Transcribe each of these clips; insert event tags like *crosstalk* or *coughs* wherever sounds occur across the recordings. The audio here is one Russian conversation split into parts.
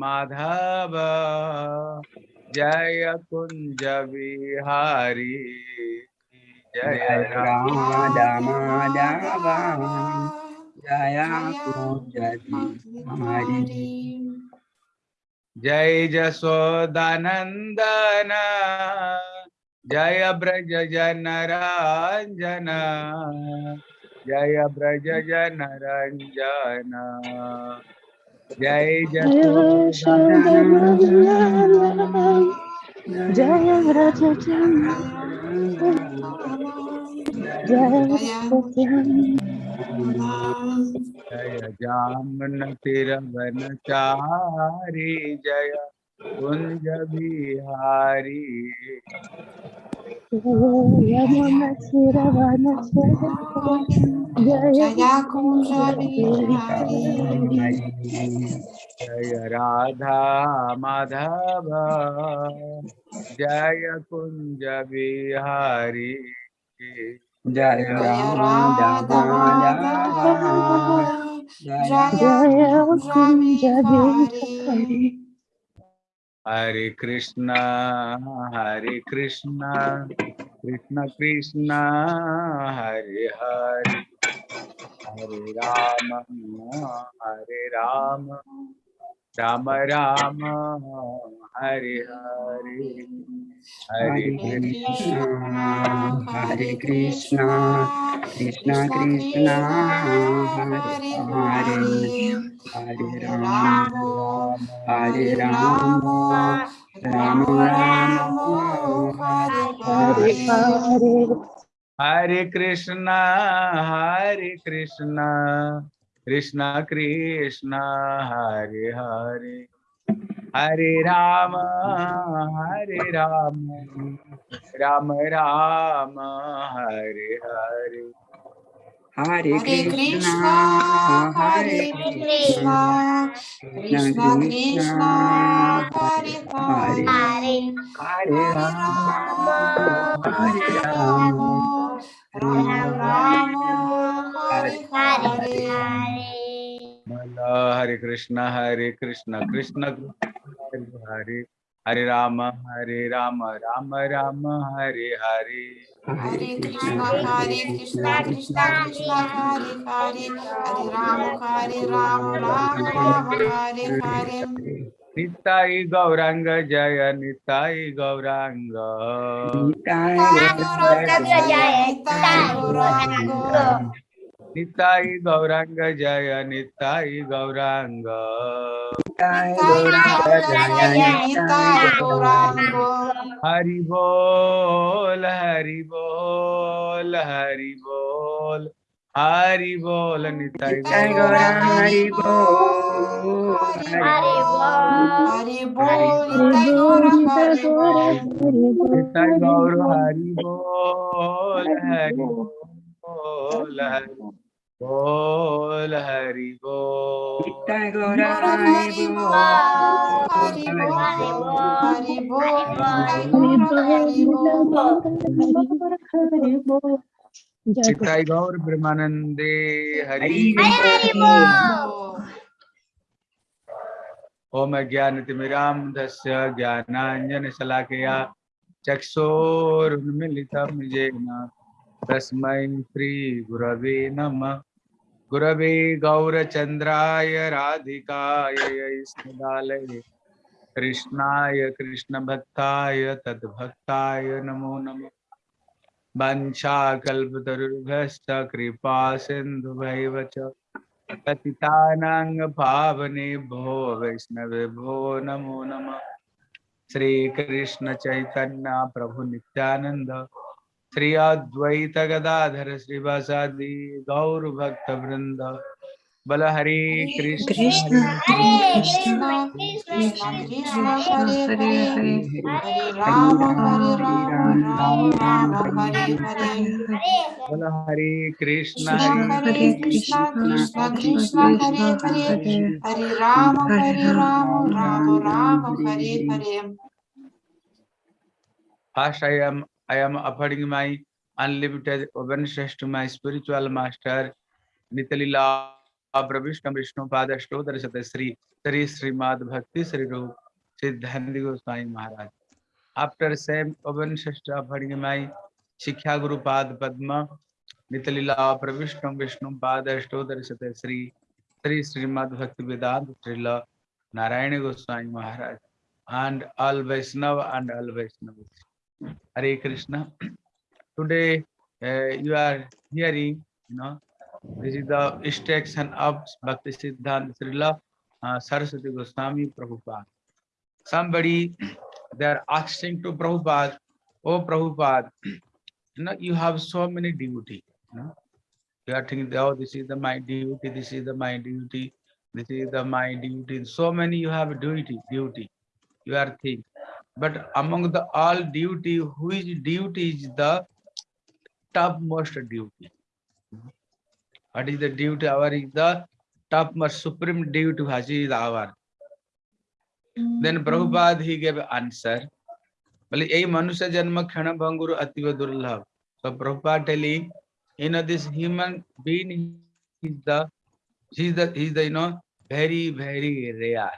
माधव। जय कुंज बिहारी जय राम माधव जय कुंज बिहारी जय जसोदानंदन। जय ब्रज जन रंजन जय ब्रज जन रंजन जय जसोदानंदन जय व्रज जय जामन तिरवन चारी जय कुंज बिहारी यमुन जय कुंज बिहारी जय राधा माधव। जय कुंज बिहारी जय माधव। जय जय कुंज बिहारी हरे कृष्णा हरे कृष्णा कृष्ण कृष्ण हरे हरे हरे राम हरे राम राम राम हरे हरे। हरे कृष्णा हरे कृष्णा कृष्णा कृष्णा हरे हरे हरे। राम हरे राम राम राम हरे। हरे। हरे कृष्णा हरे कृष्णा। कृष्णा कृष्णा हरे हरे। हरे राम हरे राम। राम राम हरे हरे। हरे कृष्णा हरे हरे कृष्णा। कृष्णा। कृष्णा हरे हरे हरे राम हरे राम। राम। राम हरे हरे। हरे कृष्णा हरे कृष्णा कृष्ण कृष्ण हरे हरे हरे राम हरे राम राम राम हरे हरे। हरे कृष्णा हरे कृष्णा कृष्णा कृष्णा हरे हरे। हरे राम हरे राम राम राम हरे हरे। निताई गौरांग जय निताई गौरांग। निताय गौरांग जय निताय गौरांग। निताई गौरांग जय निताई गौरांग। हरि बोल हरि बोल हरि बोल हरि बोल निताई गौरांग। हरि बोल। हरि बोल। हरि गौर हरि बोल हरि बोल। बोल हरि बोल। हरि बोल। हरि बोल चिताई गौर ब्रह्मानंदे हरि ओम ज्ञान तिमिराम दस्य ज्ञानांजन शलाकया चक्षोरुन्मिलितम येन तस्मै श्रीगुरवे नमः। गुरवे गौरचन्द्राय राधिकाय यैष्णदालये कृष्णाय कृष्णभक्ताय तद्भक्ताय नमो नमः। वञ्चाकल्पतरुभ्यश्च कृपा सिन्धुभैव च। पतितानां पावनेभ्यो वैष्णवेभ्यो नमो नमः। श्रीकृष्ण चैतन्य प्रभु नित्यानंद श्री अद्वैत गदाधर श्रीवासादि गौर भक्त वृंद बल हरे कृष्ण। हरे कृष्ण। हरे कृष्ण। हरे राम हरे राम राम राम हरे Hare I am I am offering my unlimited obeisance to my spiritual master Nitalila प्रविष्ट विष्णु पाद अष्टोत्तर शत श्री श्री श्रीमद भक्ति श्री रूप सिद्धांत गोस्वामी महाराज आफ्टर सेम ओवन षष्ठ भणिमाई शिक्षा गुरु पाद पद्म नितलीला प्रविष्ट विष्णु पाद अष्टोत्तर शत श्री श्री श्रीमद भक्ति वेदांत श्रील नारायण गोस्वामी महाराज and all Vaishnava and all Vaishnavas. Hare Krishna. Today uh, you are hearing, you know, this is the extraction of Bhakti Siddhanta Srila uh, Saraswati Goswami Prabhupada. Somebody, they are asking to Prabhupada, Oh Prabhupada, you know, you have so many duty. You, know? you are thinking, oh, this is the my duty, this is the my duty, this is the my duty. So many you have duty, duty you are think but among the all duty which duty is the topmost duty. What is the duty? Our is the topmost supreme duty has is our. Then mm-hmm. Prabhupada he gave answer. Well ei manusya janma khana bhanguru ativa durlabh so Prabhupada telling you know this human being is the he is the he is the you know very very rare.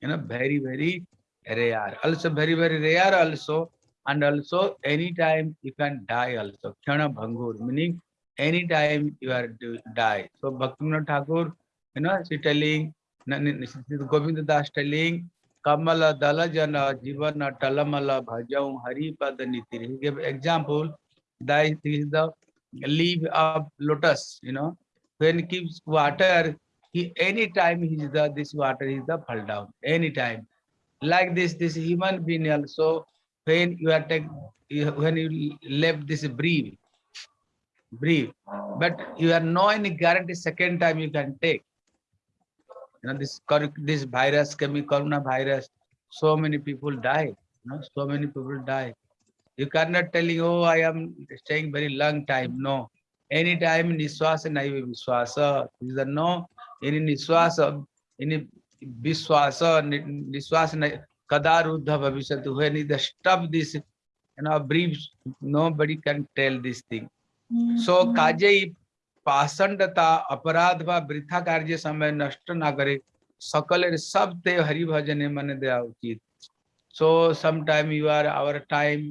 You know very very rare. Also very very rare also. And also anytime you can die also. Kshana bhangur meaning anytime you are to die. So bhaktivinoda thakur you know she telling govind das telling kamala dalajana jivana talamala bhajau hari pad niti he gave example that is the leaf of lotus you know. When keeps water he anytime he the this water is the fall down. Anytime like this this human being also when you are take when you left this breathe breathe but you are no any guarantee second time you can take. You know this this virus can be corona virus so many people die you know so many people die. You cannot telling oh i am staying very long time. No. Anytime niswasa naiva viswasa is the no any niswasa any विश्वास निश्वास कदारुद्ध भविष्य हुए नहीं the this you know brief nobody can tell this thing so काजे पाषंडता अपराध व वृथा कार्य समय नष्ट ना करे सकल सब ते हरि भजन मन दया उचित। So some time you are our time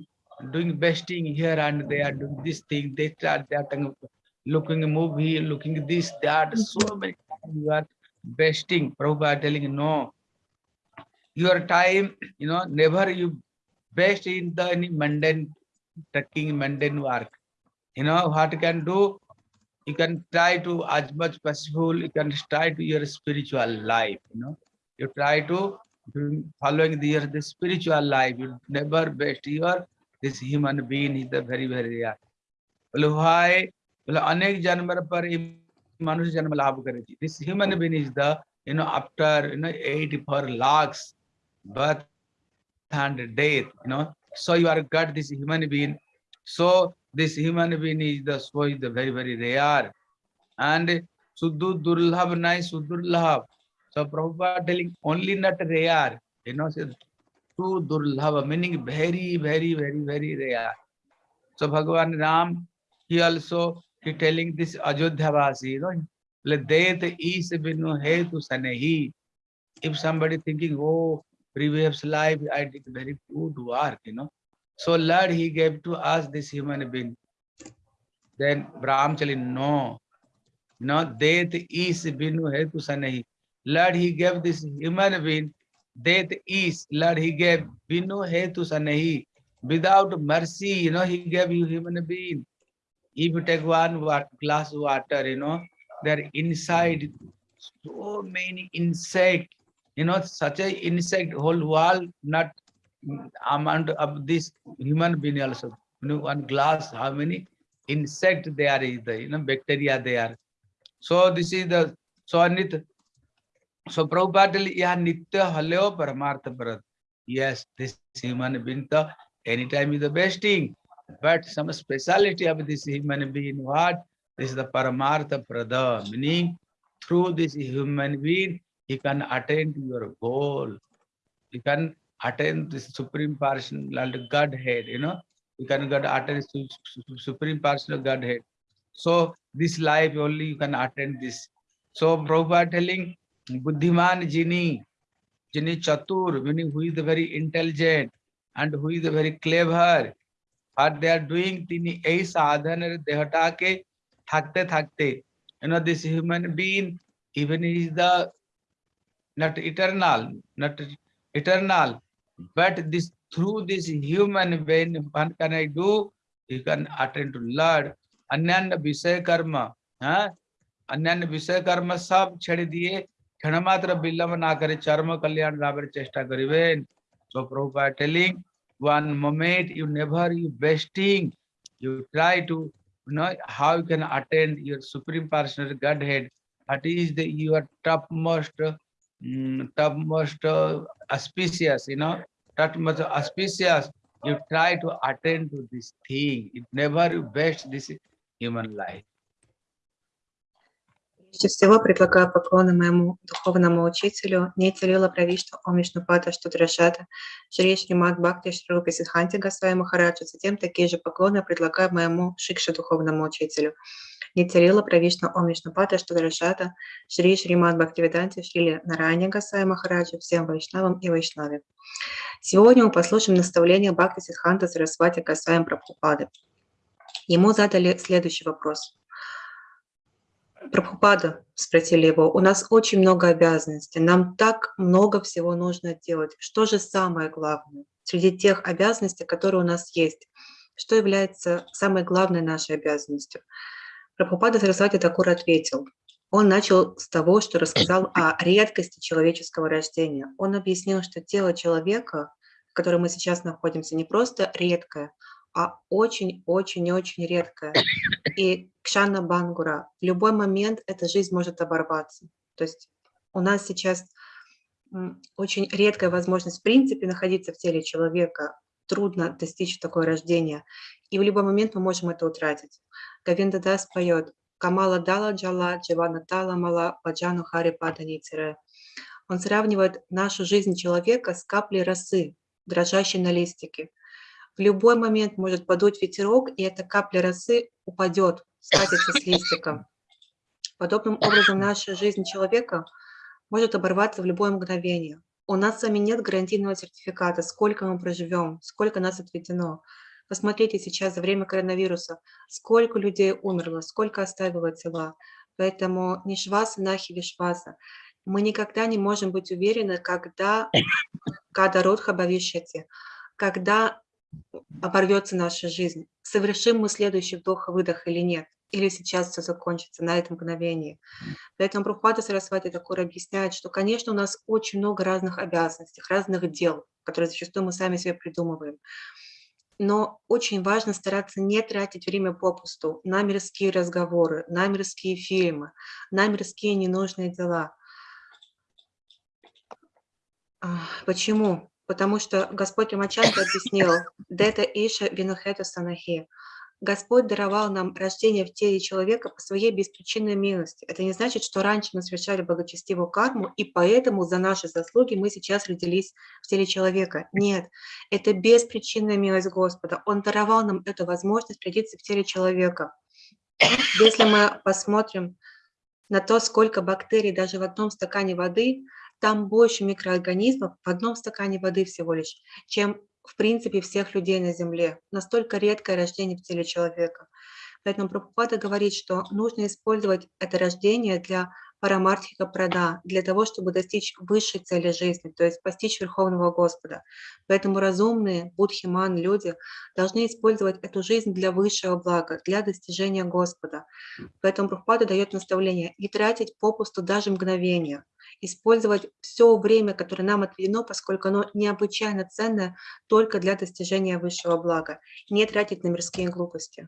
doing wasting here and they are doing this thing they are that looking movie looking this that so many you are besting Prabhupada telling no your time you know never you best in the any mundane taking mundane work you know what you can do you can try to as much possible you can try to your spiritual life you know you try to following the the spiritual life you never best your this human being is the very very rare बोले why बोले अनेक जन्म पर मनुष्य जन्म लाभ करे this human being is the you know after you know 84 lakhs birth and death you know so you are got this human being so this human being is the so is the very very rare and suddhu durlabh nai sudurlabh so prabhupada telling only not rare you know so true durlabh meaning very very very very rare so bhagavan ram he also he telling this Ajodhya Vasi, you know, Death is binu hetu sanehi. If somebody thinking, oh, previous life I did very good work, you know. So Lord, he gave to us this human being. Then Brahmachali, no, no, death is binu hetu sanehi. Lord, he gave this human being. Death is, Lord, he gave binu hetu sanehi. Without mercy, you know, he gave you human being if you take one glass water you know there inside so many insect you know such a insect whole world not amount of this human being also you know one glass how many insect there is the you know bacteria there so this is the so anit so Prabhupada yeah nitya haleo paramartha parat yes this human being the anytime is the best thing but some speciality of this human being what? This is the paramartha prada meaning through this human being he can attain to your goal. You can attain this supreme person like godhead you know. You can get attain supreme person of godhead. So this life only you can attain this. So Prabhupada telling Buddhiman Jini, Jini Chatur, meaning who is very intelligent and who is very clever. what they are doing tini ei sadhaner sadhanar dehatake thakte thakte you know this human being even is the not eternal not eternal but this through this human when one can i do you can attend to lord अन्य visay karma है अन्य विषय कर्म सब छेड़ दिए क्षण मात्र विलंब ना करे चर्म कल्याण लाभ चेष्टा करें so prabhupada telling one moment you never you wasting. You try to know how you can attend your supreme personal godhead. That is the your topmost mm, topmost uh, auspicious you know topmost auspicious. You try to attend to this thing. It never you waste this human life Прежде всего предлагаю поклоны моему духовному учителю Нитилила Правишту Омишнупата Штудрашата Шри Шримад Бхакти Шрупи Сидханти Гасвай Махараджа. Затем такие же поклоны предлагаю моему Шикша духовному учителю Нитилила Правишту Омишнупата Штудрашата Шри Шримад Бхактивиданти Шрили Нарайни Гасвай Махараджа всем вайшнавам и вайшнаве. Сегодня мы послушаем наставление Бхакти Сидханта Сарасвати Гасваем Прабхупады. Ему задали следующий вопрос. Прабхупада, спросили его, у нас очень много обязанностей, нам так много всего нужно делать. Что же самое главное среди тех обязанностей, которые у нас есть? Что является самой главной нашей обязанностью? Прабхупада Сарасвати Такур ответил. Он начал с того, что рассказал о редкости человеческого рождения. Он объяснил, что тело человека, в котором мы сейчас находимся, не просто редкое, а очень-очень-очень редкое. И Кшана Бангура, в любой момент эта жизнь может оборваться. То есть у нас сейчас очень редкая возможность в принципе находиться в теле человека. Трудно достичь такое рождения. И в любой момент мы можем это утратить. Гавинда Дас поет «Камала дала джала, дживана тала мала, баджану хари паданицере». Он сравнивает нашу жизнь человека с каплей росы, дрожащей на листике. В любой момент может подуть ветерок, и эта капля росы упадет, скатится с листика. Подобным образом наша жизнь человека может оборваться в любое мгновение. У нас с вами нет гарантийного сертификата, сколько мы проживем, сколько нас отведено. Посмотрите сейчас за время коронавируса, сколько людей умерло, сколько оставило тела. Поэтому не шваса, нахи вишваса. Мы никогда не можем быть уверены, когда, когда родха бавишьяти, когда оборвется наша жизнь, совершим мы следующий вдох-выдох или нет, или сейчас все закончится на этом мгновении. Поэтому Прабхупада Сарасвати Такур объясняет, что, конечно, у нас очень много разных обязанностей, разных дел, которые зачастую мы сами себе придумываем. Но очень важно стараться не тратить время попусту на мирские разговоры, на мирские фильмы, на мирские ненужные дела. А, Почему? Потому что Господь Рамачандра объяснил, «Дета Иша Винухета Санахи». Господь даровал нам рождение в теле человека по своей беспричинной милости. Это не значит, что раньше мы совершали благочестивую карму, и поэтому за наши заслуги мы сейчас родились в теле человека. Нет, это беспричинная милость Господа. Он даровал нам эту возможность родиться в теле человека. Если мы посмотрим на то, сколько бактерий даже в одном стакане воды, там больше микроорганизмов в одном стакане воды всего лишь, чем в принципе всех людей на Земле. Настолько редкое рождение в теле человека. Поэтому Прабхупада говорит, что нужно использовать это рождение для парамартхика прада, для того, чтобы достичь высшей цели жизни, то есть постичь Верховного Господа. Поэтому разумные будхиман люди должны использовать эту жизнь для высшего блага, для достижения Господа. Поэтому Прабхупада дает наставление не тратить попусту даже мгновения, использовать все время, которое нам отведено, поскольку оно необычайно ценное только для достижения высшего блага, не тратить на мирские глупости.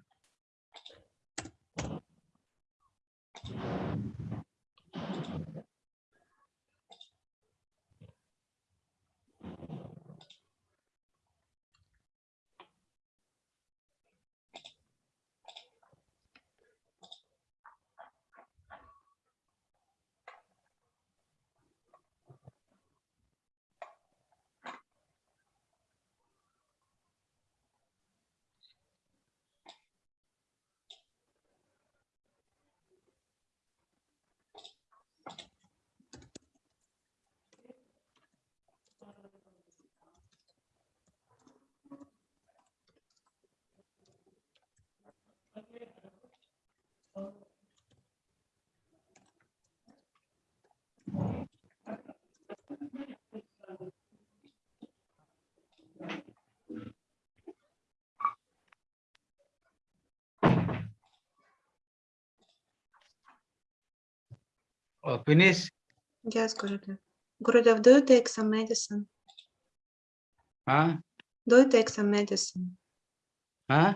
Oh, finish? Yes, Gurudev. Gurudev, do you take some medicine? Huh? Do you take some medicine? Huh?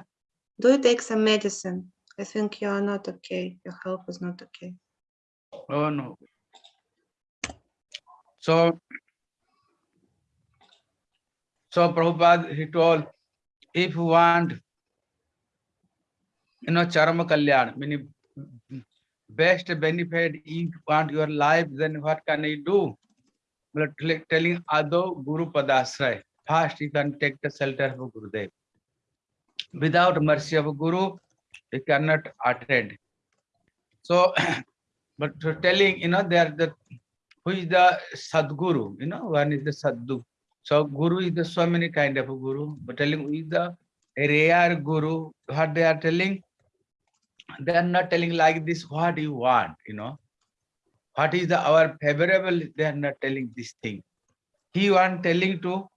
Do you take some medicine? I think you are not okay. Your health is not okay. Oh no. So, so Prabhupada, he told, if you want, you know, charma kalyan, meaning best benefit, if want your life, then what can I do? But telling Ado Guru Padasray, first you can take the shelter of Gurudev. Without mercy of Guru, you cannot attend. So, but telling, you know, they are the who is the Sadguru, you know, one is the Sadhu. So Guru is the so many kind of Guru, but telling who is the rare Guru, what they are telling, they are not telling like this, what you want, you know. What is the our favorable, they are not telling this thing. He want telling to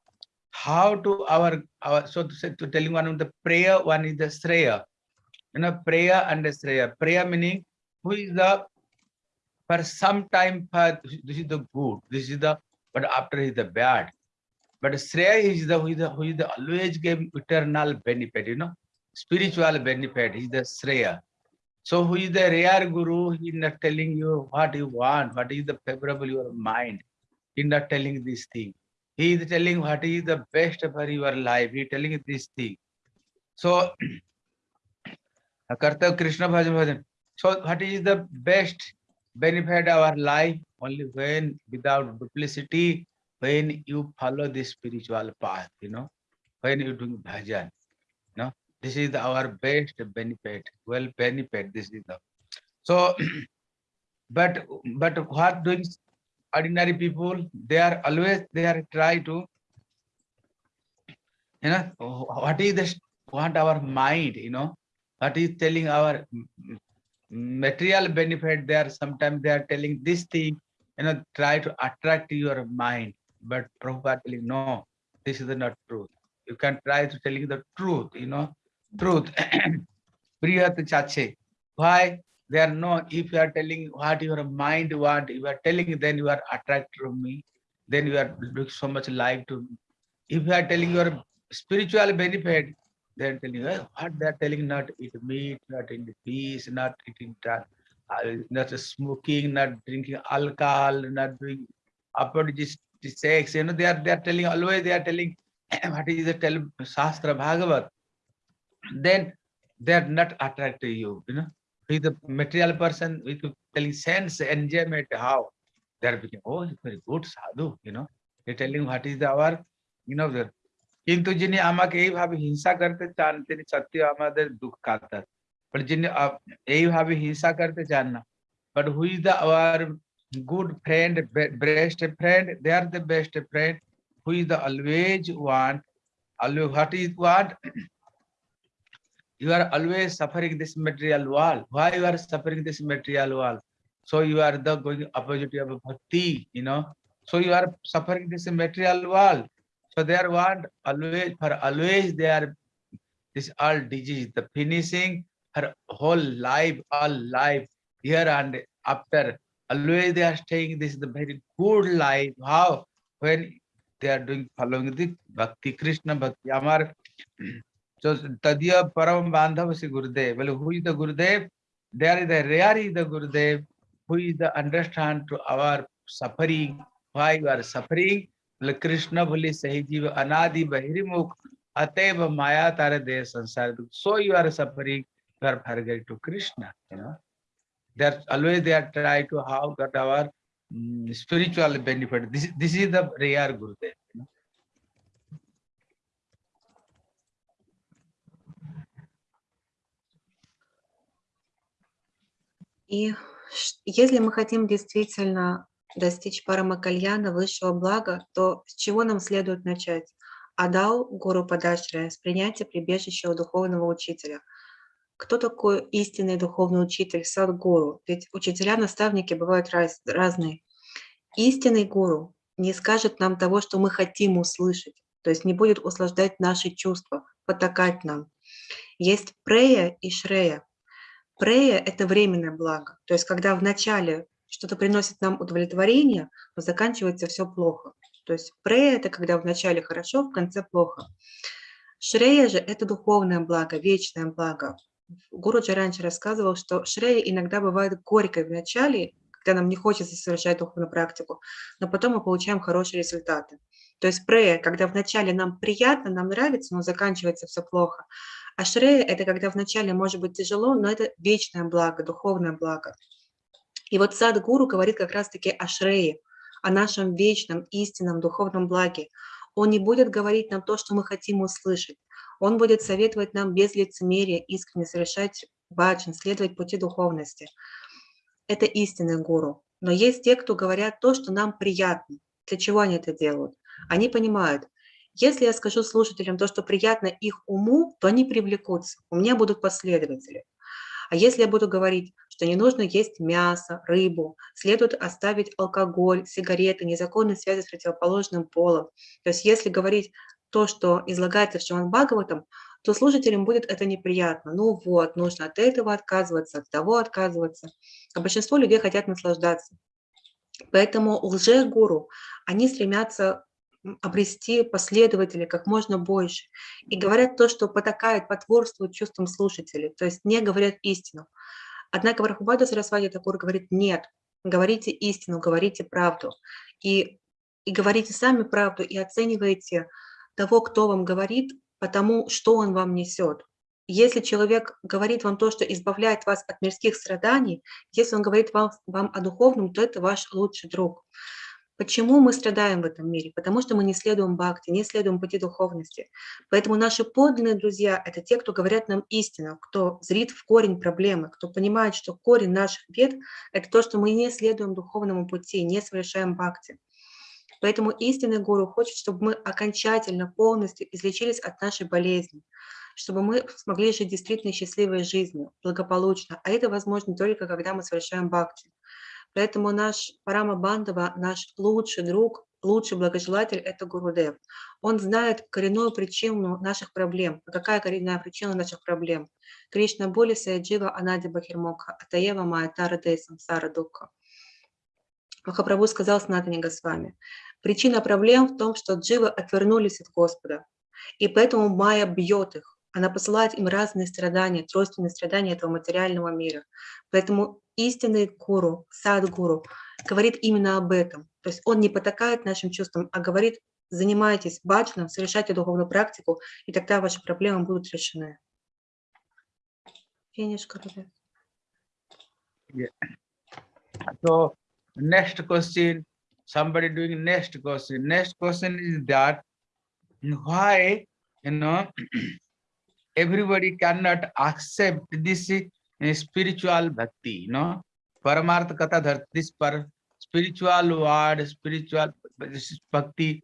how to our, our so to say to telling one of the prayer, one is the Sreya. You know, prayer and the Sreya. Prayer meaning who is the for some time for this is the good this is the but after is the bad but Shreya is the who is the who is the always give eternal benefit you know spiritual benefit is the Shreya so who is the rare guru he is not telling you what you want what is the favorable your mind he is not telling this thing? He is telling what is the best for your life he is telling this thing. So *clears throat* kartav krishna bhajan bhajan. So what is the best benefit our life? Only when without duplicity when you follow the spiritual path you know when you doing bhajan this is our best benefit well benefit this is the. So *clears throat* but but what doing ordinary people they are always they are try to you know what is this what our mind you know what is telling our material benefit they are sometimes they are telling this thing you know try to attract your mind. But telling no this is not truth. You can try to telling the truth you know truth. *clears throat* Priyat chache. Why? They are no if you are telling what your mind want you are telling then you are attracted to me. Then you are look so much like to me. if you are telling your spiritual benefit are telling "Eh, what they are telling not eat meat not eating fish not eating dra- uh, not smoking not drinking alcohol not doing apologies sex. You know they are they are telling always they are telling *clears throat* what is the tell shastra bhagavat then they are not attracted to you you know with the material person with telling sense enjoyment how they are becoming oh he's very good sadhu you know they telling what is the our you know the কিন্তু যিনি আমাকে এইভাবে হিংসা করতে চান তিনি সত্যি আমাদের দুঃখ কাতার বাট যিনি আপ- এইভাবে হিংসা করতে চান না but who is the our good friend be- best friend they are the best friend who is the always want always what is what you are always suffering this material world. Why you are suffering this material world? So you are the going opposite of bhakti you know? So you are suffering this material world. So they are want always for always they are this all disease the finishing her whole life all life here and after. Always they are staying this is the very good life. How? When they are doing following the bhakti krishna bhakti amar so tadiya param bandhav si gurudev well who is the gurudev there is the is the gurudev who is the understand to our suffering why you are suffering well krishna bhuli sahi jeev anadi bahirmukh ateva maya tare de sansar so you are suffering you are forgetting to krishna you know they're always they are try to how get our mm, spiritual benefit. This, this is the rare Gurudev. You know? И если мы хотим действительно достичь парамакальяна, высшего блага, то с чего нам следует начать? Адау Гуру Падашрая, с принятия прибежища духовного учителя. Кто такой истинный духовный учитель, садгуру? Ведь учителя-наставники бывают раз- разные. Истинный гуру не скажет нам того, что мы хотим услышать, то есть не будет услаждать наши чувства, потакать нам. Есть прея и шрея. Прея — это временное благо. То есть когда в начале что-то приносит нам удовлетворение, но заканчивается все плохо. То есть прея – это когда вначале хорошо, в конце плохо. Шрея же – это духовное благо, вечное благо. Гуруджи раньше рассказывал, что шрея иногда бывает горькой в начале, когда нам не хочется совершать духовную практику, но потом мы получаем хорошие результаты. То есть прея, когда вначале нам приятно, нам нравится, но заканчивается все плохо. А это когда вначале может быть тяжело, но это вечное благо, духовное благо. И вот сад гуру говорит как раз-таки о шрее, о нашем вечном, истинном, духовном благе. Он не будет говорить нам то, что мы хотим услышать. Он будет советовать нам без лицемерия искренне совершать баджан, следовать пути духовности. Это истинный гуру. Но есть те, кто говорят то, что нам приятно. Для чего они это делают? Они понимают, если я скажу слушателям то, что приятно их уму, то они привлекутся, у меня будут последователи. А если я буду говорить, что не нужно есть мясо, рыбу, следует оставить алкоголь, сигареты, незаконные связи с противоположным полом. То есть если говорить то, что излагается в Шиман Бхагаватам, то слушателям будет это неприятно. Ну вот, нужно от этого отказываться, от того отказываться. А большинство людей хотят наслаждаться. Поэтому лже-гуру, они стремятся обрести последователей как можно больше. И говорят то, что потакает, потворствует чувствам слушателей, то есть не говорят истину. Однако Вархубада Сарасвати Такур говорит, нет, говорите истину, говорите правду. И, и говорите сами правду, и оценивайте того, кто вам говорит, потому что он вам несет. Если человек говорит вам то, что избавляет вас от мирских страданий, если он говорит вам, вам о духовном, то это ваш лучший друг. Почему мы страдаем в этом мире? Потому что мы не следуем бхакти, не следуем пути духовности. Поэтому наши подлинные друзья – это те, кто говорят нам истину, кто зрит в корень проблемы, кто понимает, что корень наших бед – это то, что мы не следуем духовному пути, не совершаем бхакти. Поэтому истинный гуру хочет, чтобы мы окончательно, полностью излечились от нашей болезни, чтобы мы смогли жить действительно счастливой жизнью, благополучно. А это возможно только, когда мы совершаем бхакти. Поэтому наш Парама Бандава, наш лучший друг, лучший благожелатель – это Гурудев. Он знает коренную причину наших проблем. А какая коренная причина наших проблем? Кришна Боли Саяджива Анади Бахирмокха, Атаева Майатара Дейсам Сара Дукха. Махапрабху сказал Снатани Госвами, причина проблем в том, что дживы отвернулись от Господа, и поэтому Майя бьет их. Она посылает им разные страдания, тройственные страдания этого материального мира. Поэтому истинный гуру, сад-гуру, говорит именно об этом. То есть он не потакает нашим чувствам, а говорит, занимайтесь баджаном, совершайте духовную практику, и тогда ваши проблемы будут решены. Финиш, Гурудев. Yeah. So next question, somebody doing next question. Next question is that why you know *clears throat* everybody cannot accept this you know, Paramartha Katha Dhar, this per spiritual word, spiritual bhakti.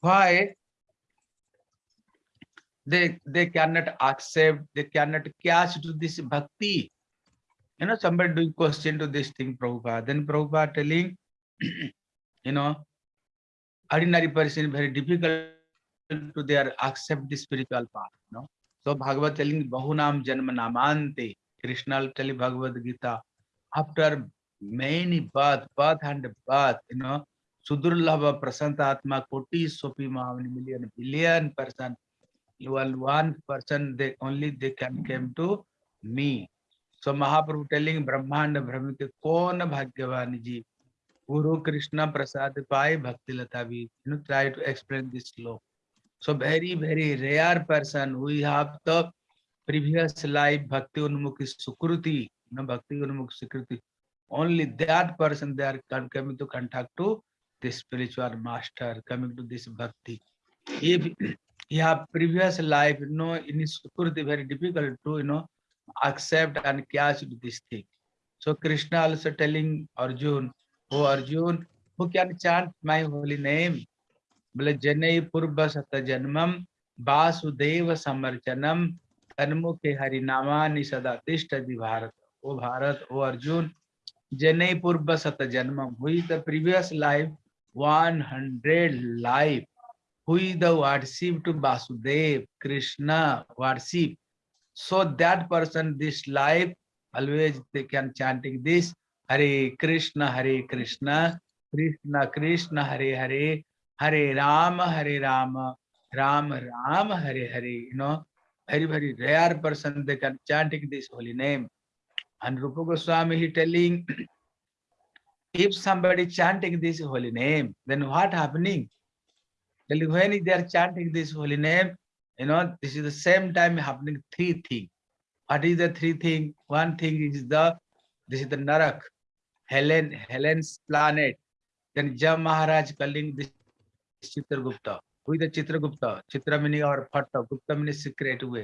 Why they they cannot accept, they cannot catch to this bhakti? you know, somebody doing question to this thing, Prabhupada. Then Prabhupada telling, you know, ordinary person very difficult to their accept the spiritual path, you know. So Bhagavad telling Bahunam Janma Namante, Krishna will telling Bhagavad Gita, after many birth, birth and birth, you know, Sudurlava Prasantatma Koti Sopi Mahavani million billion person, one one person they only they can came to me. So Mahaprabhu telling Brahmanda Brahmite Kona Bhagyavani Guru Krishna Prasad Pai Bhakti Lata vi. You know, try to explain this slow. So very, very rare person. We have the previous life Bhakti Unmukhi Sukruti, know, Bhakti Unmukhi Sukruti. Only that person they are coming to contact to the spiritual master, coming to this Bhakti. If you have previous life, you know, in Sukruti, very difficult to, you know, accept and catch this thing. So Krishna also telling Arjun, oh Arjun, who can chant my holy name? बोले जनई पूर्व सत जन्मम वासुदेव समर्चनम तन्मुखे हरिनामानि सदा तिष्ठति भारत ओ भारत ओ अर्जुन जनई पूर्व सत जन्मम हुई the previous life 100 life who the worship to Vasudev, Krishna worship so that person this life always they can chanting this Hare Krishna, Hare Krishna, Krishna Krishna, Hare Hare, Hare Rama, Hare Rama, Rama Rama, Hare Hare. You know, very very rare person they can chanting this holy name. And Rupa Goswami he telling, if somebody chanting this holy name, then what happening? Telling when they are chanting this holy name, you know, this is the same time happening three things. What is the three thing? One thing is the this is the Narak, Helen, Helen's planet. Then Jam Maharaj calling this Chitragupta. हुई the Chitragupta चित्रमिनी और फट गुप्त मिनी secret हुए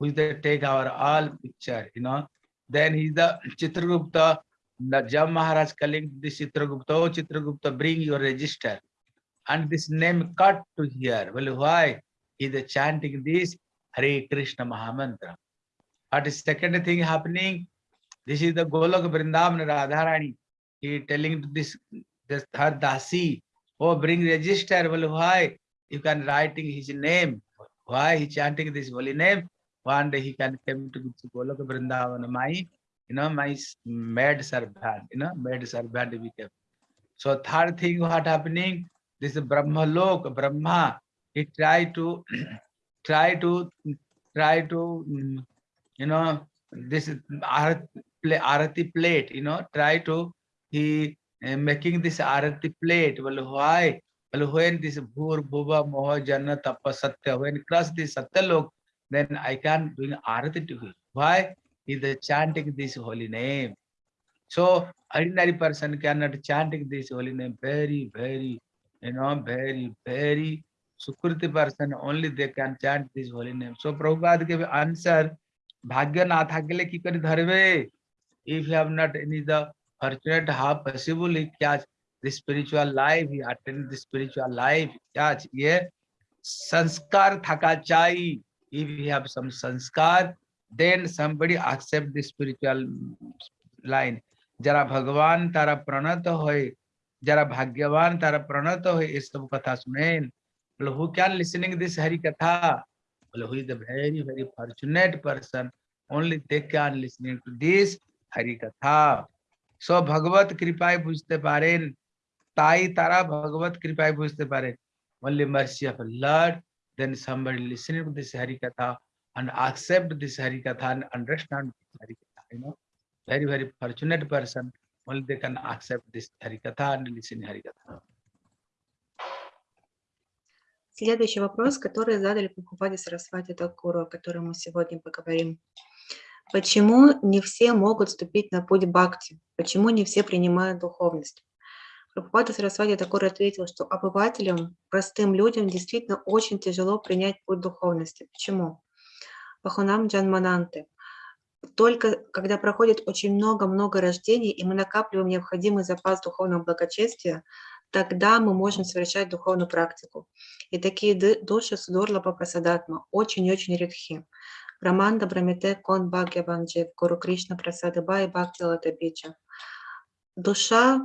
हुई take our all picture you know then he the Chitragupta जब महाराज calling this Chitragupta oh Chitragupta bring your register and this name cut to here well why he the chanting this Hare Krishna महामंत्र but second thing happening this is the Goloka Vrindavan Radha Rani he telling to this this her दासी ओ bring register well why You can writing his name. Why he chanting this holy name? One day he can come to Golok Vrindavan, my, you know, my maid servant, you know, maid servant became. So third thing what happening? This Brahma Lok, Brahma, he try to, *clears throat* try to, try to, mm, you know, this is arati plate, you know, try to, he uh, making this arati plate. Well, why? Well, when this bhur, bhuva, moha, jana, tapa, satya, when cross this satya lok, then I can doing arati to him. Why? He the chanting this holy name. So ordinary person cannot chanting this holy name. Very, very, you know, very, very Sukriti person only they can chant this holy name. So Prabhupada gave answer, Bhagya na thakile ki kari dharve. If you have not any the fortunate, how possible he catch the spiritual life, he attended the spiritual life. Yeah, yeah. Sanskar thaka chai. If you have some sanskar, then somebody accept the spiritual line. Jara भगवान tara प्रणत hoy. Jara भाग्यवान tara प्रणत hoy. Is सब katha sunen. Who can listening this Hari katha? Well, who is is very, very fortunate person. Only they can listening to this Hari katha. So Bhagavat Bhagavat कृपाए बुझते তাই তারা ভগবত কৃপায় বুঝতে পারেন only mercy of Lord then somebody listening to this Hari Katha and accept this Hari Katha and understand this Hari Katha you know very very fortunate person only they can accept this Hari Katha and listen Hari Katha Следующий вопрос, который задали Прабхупаде Сарасвати Такуру, о котором мы сегодня поговорим. Почему не все могут вступить на путь бхакти? Почему не все принимают духовность? Прабхупада Сарасвати Такур ответил, что обывателям, простым людям действительно очень тяжело принять путь духовности. Почему? Пахунам Джанмананты. Только когда проходит очень много-много рождений, и мы накапливаем необходимый запас духовного благочестия, тогда мы можем совершать духовную практику. И такие души Судорла Прасадатма очень-очень редки. Раманда Брамите Кон Бхагьяванджи, Гуру Кришна Прасадыба и Бхакти Латабича. Душа,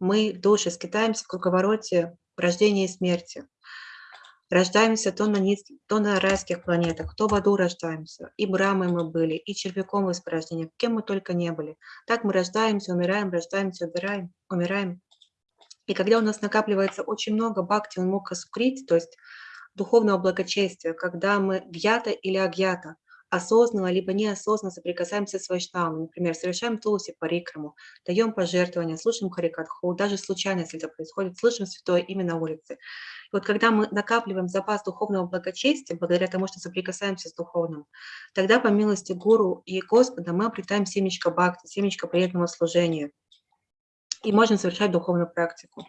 мы, души, скитаемся в круговороте рождения и смерти. Рождаемся то на, низ- то на райских планетах, то в аду рождаемся. И брамой мы были, и червяком из порождения, кем мы только не были. Так мы рождаемся, умираем, рождаемся, убираем, умираем. И когда у нас накапливается очень много бхакти, он мог то есть духовного благочестия, когда мы гьята или агьята, осознанно либо неосознанно соприкасаемся с вайшнавами, например, совершаем тулси парикраму, даем пожертвования, слушаем харикатху, даже случайно, если это происходит, слышим святое имя на улице. И вот когда мы накапливаем запас духовного благочестия, благодаря тому, что соприкасаемся с духовным, тогда по милости Гуру и Господа мы обретаем семечко бхакти, семечко преданного служения и можно совершать духовную практику.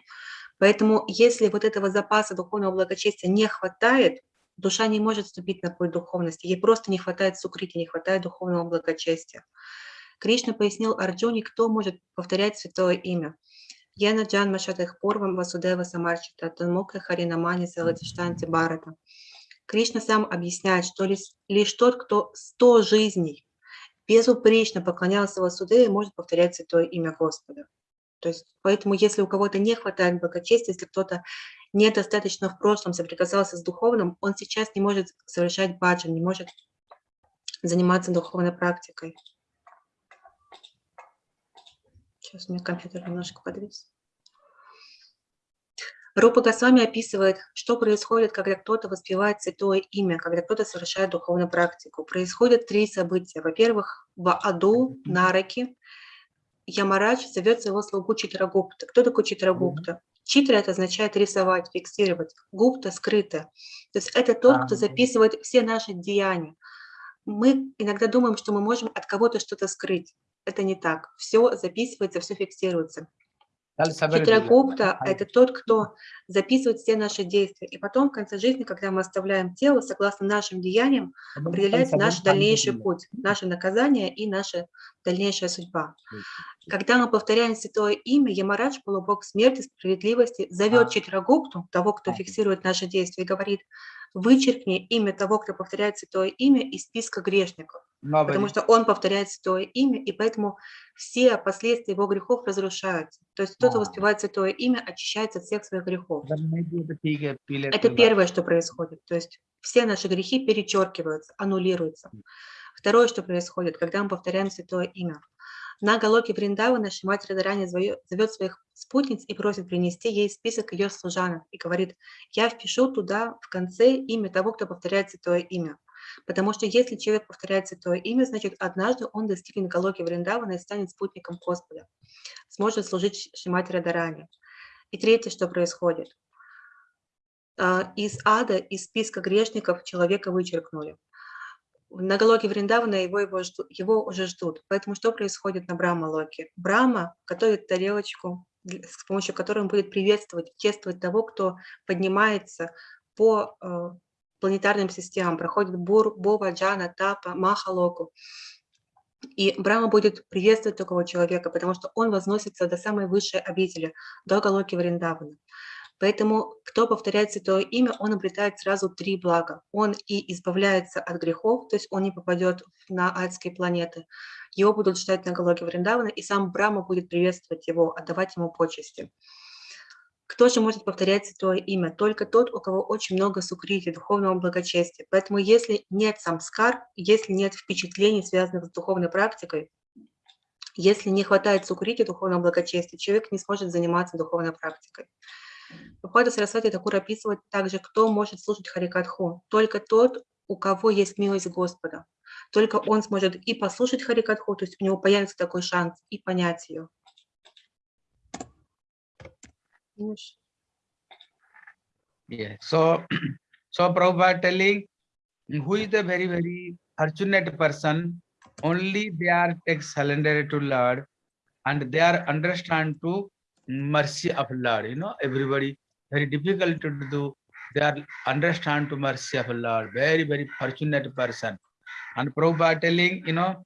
Поэтому если вот этого запаса духовного благочестия не хватает, душа не может вступить на путь духовности, ей просто не хватает сукрити, не хватает духовного благочестия. Кришна пояснил Арджуне, кто может повторять святое имя. Яна Джан Машатах Пурвам Васудева Самарчита Танмука Харинамани Салатиштанти Барата. Кришна сам объясняет, что лишь, лишь тот, кто сто жизней безупречно поклонялся Васудеве, может повторять святое имя Господа. То есть, поэтому, если у кого-то не хватает благочестия, если кто-то недостаточно в прошлом соприкасался с духовным, он сейчас не может совершать баджан, не может заниматься духовной практикой. Сейчас у меня компьютер немножко подвис. Рупа Госвами описывает, что происходит, когда кто-то воспевает святое имя, когда кто-то совершает духовную практику. Происходят три события. Во-первых, в аду, Нараки, Ямарадж зовет своего слугу Читрагупта. Кто такой Читрагупта? Читра это означает рисовать, фиксировать. Гупта – скрыто. То есть это тот, кто записывает все наши деяния. Мы иногда думаем, что мы можем от кого-то что-то скрыть. Это не так. Все записывается, все фиксируется. Читракупта – это тот, кто записывает все наши действия. И потом, в конце жизни, когда мы оставляем тело, согласно нашим деяниям, определяется наш дальнейший путь, наше наказание и наша дальнейшая судьба. Когда мы повторяем святое имя, Ямарадж, полубог смерти, справедливости, зовет Читрагупту, того, кто фиксирует наши действия, и говорит, вычеркни имя того, кто повторяет святое имя, из списка грешников. Nobody. потому что он повторяет святое имя, и поэтому все последствия его грехов разрушаются. То есть кто-то воспевает святое имя, очищается от всех своих грехов. Это первое, что происходит. То есть все наши грехи перечеркиваются, аннулируются. Второе, что происходит, когда мы повторяем святое имя. На Галоке Вриндавы наша мать Радарани зовет своих спутниц и просит принести ей список ее служанок и говорит, я впишу туда в конце имя того, кто повторяет святое имя. Потому что если человек повторяет святое имя, значит, однажды он достигнет Галоки Вриндавана и станет спутником Господа, сможет служить Шимати Радарани. И третье, что происходит. А, Из ада, из списка грешников человека вычеркнули. На Галоке Вриндавана его, его, жду- его уже ждут. Поэтому что происходит на Брахма-локе? Брахма готовит тарелочку, с помощью которой он будет приветствовать, чествовать того, кто поднимается по э, планетарным системам, проходит Бур, Бова, Джана, Тапа, Махалоку. И Брахма будет приветствовать такого человека, потому что он возносится до самой высшей обители, до Галоки Вриндавана. Поэтому, кто повторяет святое имя, он обретает сразу три блага. Он и избавляется от грехов, то есть он не попадет на адские планеты. Его будут ждать на Галоке Вриндавана, и сам Брама будет приветствовать его, отдавать ему почести. Кто же может повторять святое имя? Только тот, у кого очень много сукрити, духовного благочестия. Поэтому если нет самскар, если нет впечатлений, связанных с духовной практикой, если не хватает сукрити, духовного благочестия, человек не сможет заниматься духовной практикой. Бхагавата Сарасвати Такур описывает также, кто может слушать Харикатху. Только тот, у кого есть милость Господа. Только он сможет и послушать Харикатху, то есть у него появится такой шанс, и понять ее. English. Yeah. So, *clears throat* so Prabhupada telling who is the very, very fortunate person, only they are take surrender to Lord and they are understand to mercy of Lord. You know, everybody very difficult to do. They are understand to mercy of Lord. Very, very fortunate person. And Prabhupada telling, you know,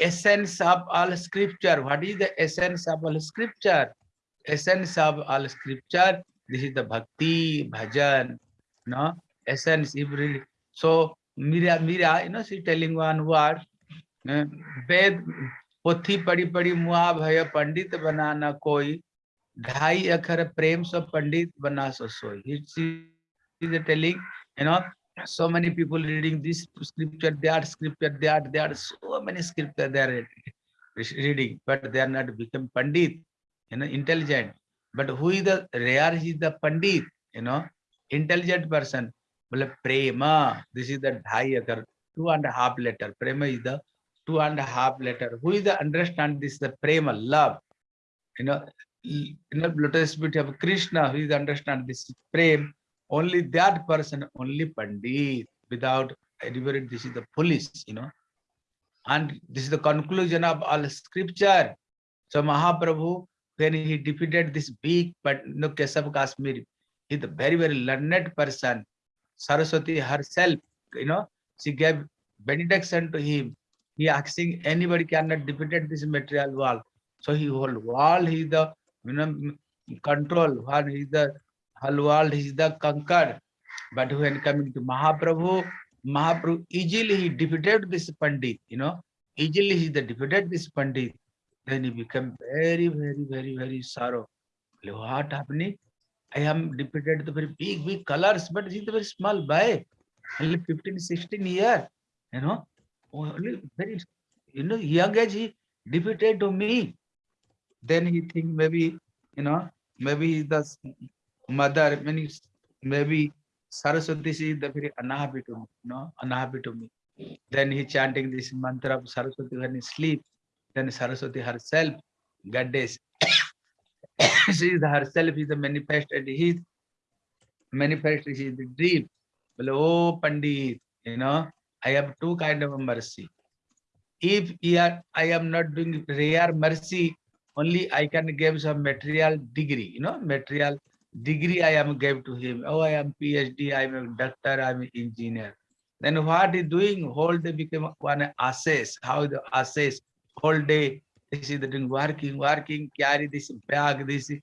essence of all scripture. What is the essence of all scripture? Essence of all scripture this is the bhakti bhajan no essence if really so mira mira you know she telling one word uh, ved पोथी पढ़ी पढ़ी मुआ भय पंडित बना न कोई ढाई अखर प्रेम से पंडित बना सो सोई is telling you know so many people reading this scripture that scripture that there are so many scripture they are reading but they are not become pandit you know intelligent. But who is the rare is the pandit you know intelligent person. Well prema this is the dhai two and a half letter. Prema is the two and a half letter. Who is the understand this the prema love? You know you know lotus of krishna who is understand this prem? Only that person only pandit. Without anybody this is the police, you know. And this is the conclusion of all scripture. So mahaprabhu when he defeated this big but no Kesav Kashmir, he's a very, very learned person. Saraswati herself, you know, she gave benediction to him. He asking anybody cannot defeat this material world. So he whole world he the you know control, when he the whole world he is the conquered. But when coming to Mahaprabhu, Mahaprabhu easily he defeated this Pandit, you know, easily he the defeated this Pandit then he became very, very, very, very sorrow. What happening? I am defeated the very big, big colors, but he's very small boy, only 15, 16 years, you know, only very, you know, young age he defeated to me. then he think maybe, you know, maybe the mother, many, maybe Saraswati is the very unhappy to me, you know, unhappy to me. Then he chanting this mantra of Saraswati when he sleep. Then Saraswati herself, goddess, *coughs* she is herself is the manifest and he is manifest she is the dream. Well, oh Pandit, you know, I have two kind of mercy. If are, I am not doing rare mercy, only I can give some material degree, you know, material degree I am gave to him. Oh, I am PhD, I am a doctor, I am an engineer. Then what he doing? Whole day became one assess. How the assess whole day? This is the working, working, carry this bag, this uh,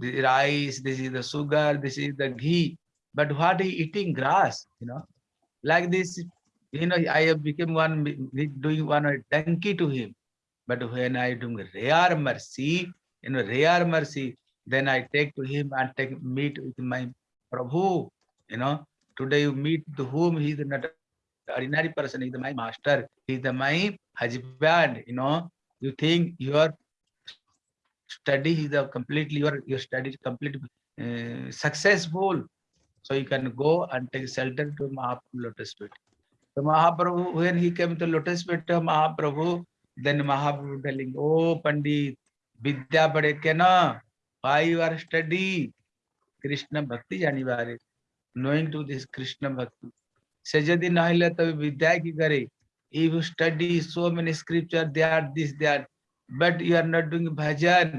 the rice, this is the sugar, this is the ghee. But what he eating grass, you know, like this, you know, I have become one doing one donkey to him. But when I do rare mercy, you know, rare mercy, then I take to him and take meet with my Prabhu, you know. Today you meet to whom he is not ordinary person, is my master, is my husband, you know. You think your study is a completely your your study is completely uh, successful. So you can go and take shelter to Mahaprabhu lotus feet. So Mahaprabhu, when he came to lotus feet of Mahaprabhu, then Mahaprabhu telling, Oh Pandit, Vidya pade ke na? Why you are study? Krishna Bhakti janibare. Knowing to this Krishna Bhakti. Se যদি না হইলে তবে বিদ্যা কি করে? If you study so many scripture, they are this, they are, but you are not doing bhajan,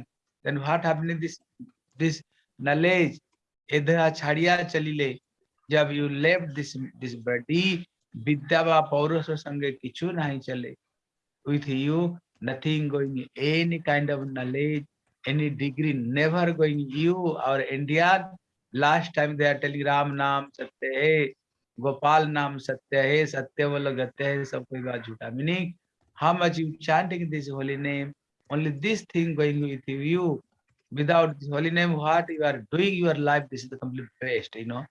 then what happening this this knowledge? এধা ছাড়িয়া চলিলে जब you left this this body বিদ্যা বা পৌরষ সঙ্গে কিছু নাই চলে with you nothing going any kind of knowledge any degree never going you our indian last time they are telling ram naam satya hai Gopal नाम सत्य है, सत्य बोलो गत्य सब कोई बात झूठा। Meaning how much you chanting this holy name only this thing going with you without this holy name what you are doing your life this is the complete you know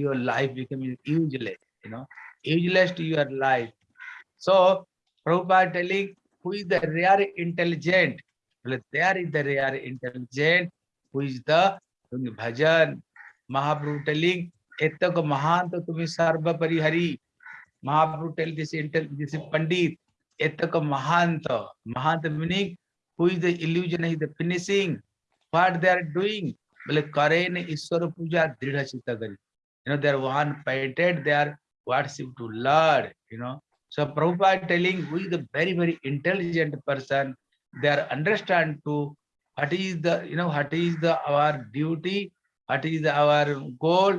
your life become useless you know useless to your life so Prabhupada telling who is the rare intelligent बोले there is the rare intelligent who is the bhajan Mahaprabhu telling एतक महान तो तुम्हें सर्व परिहरी महाप्रभु tell this इंटेल this pandit एतक महान तो महान तो meaning who is the illusion is the finishing what they are doing बोले करे ईश्वर पूजा दृढ़ चित्त करी. You know they are one painted they are worship to lord you know so Prabhupada telling who is the very very intelligent person they are understand to what is the you know what is the our duty what is the, our goal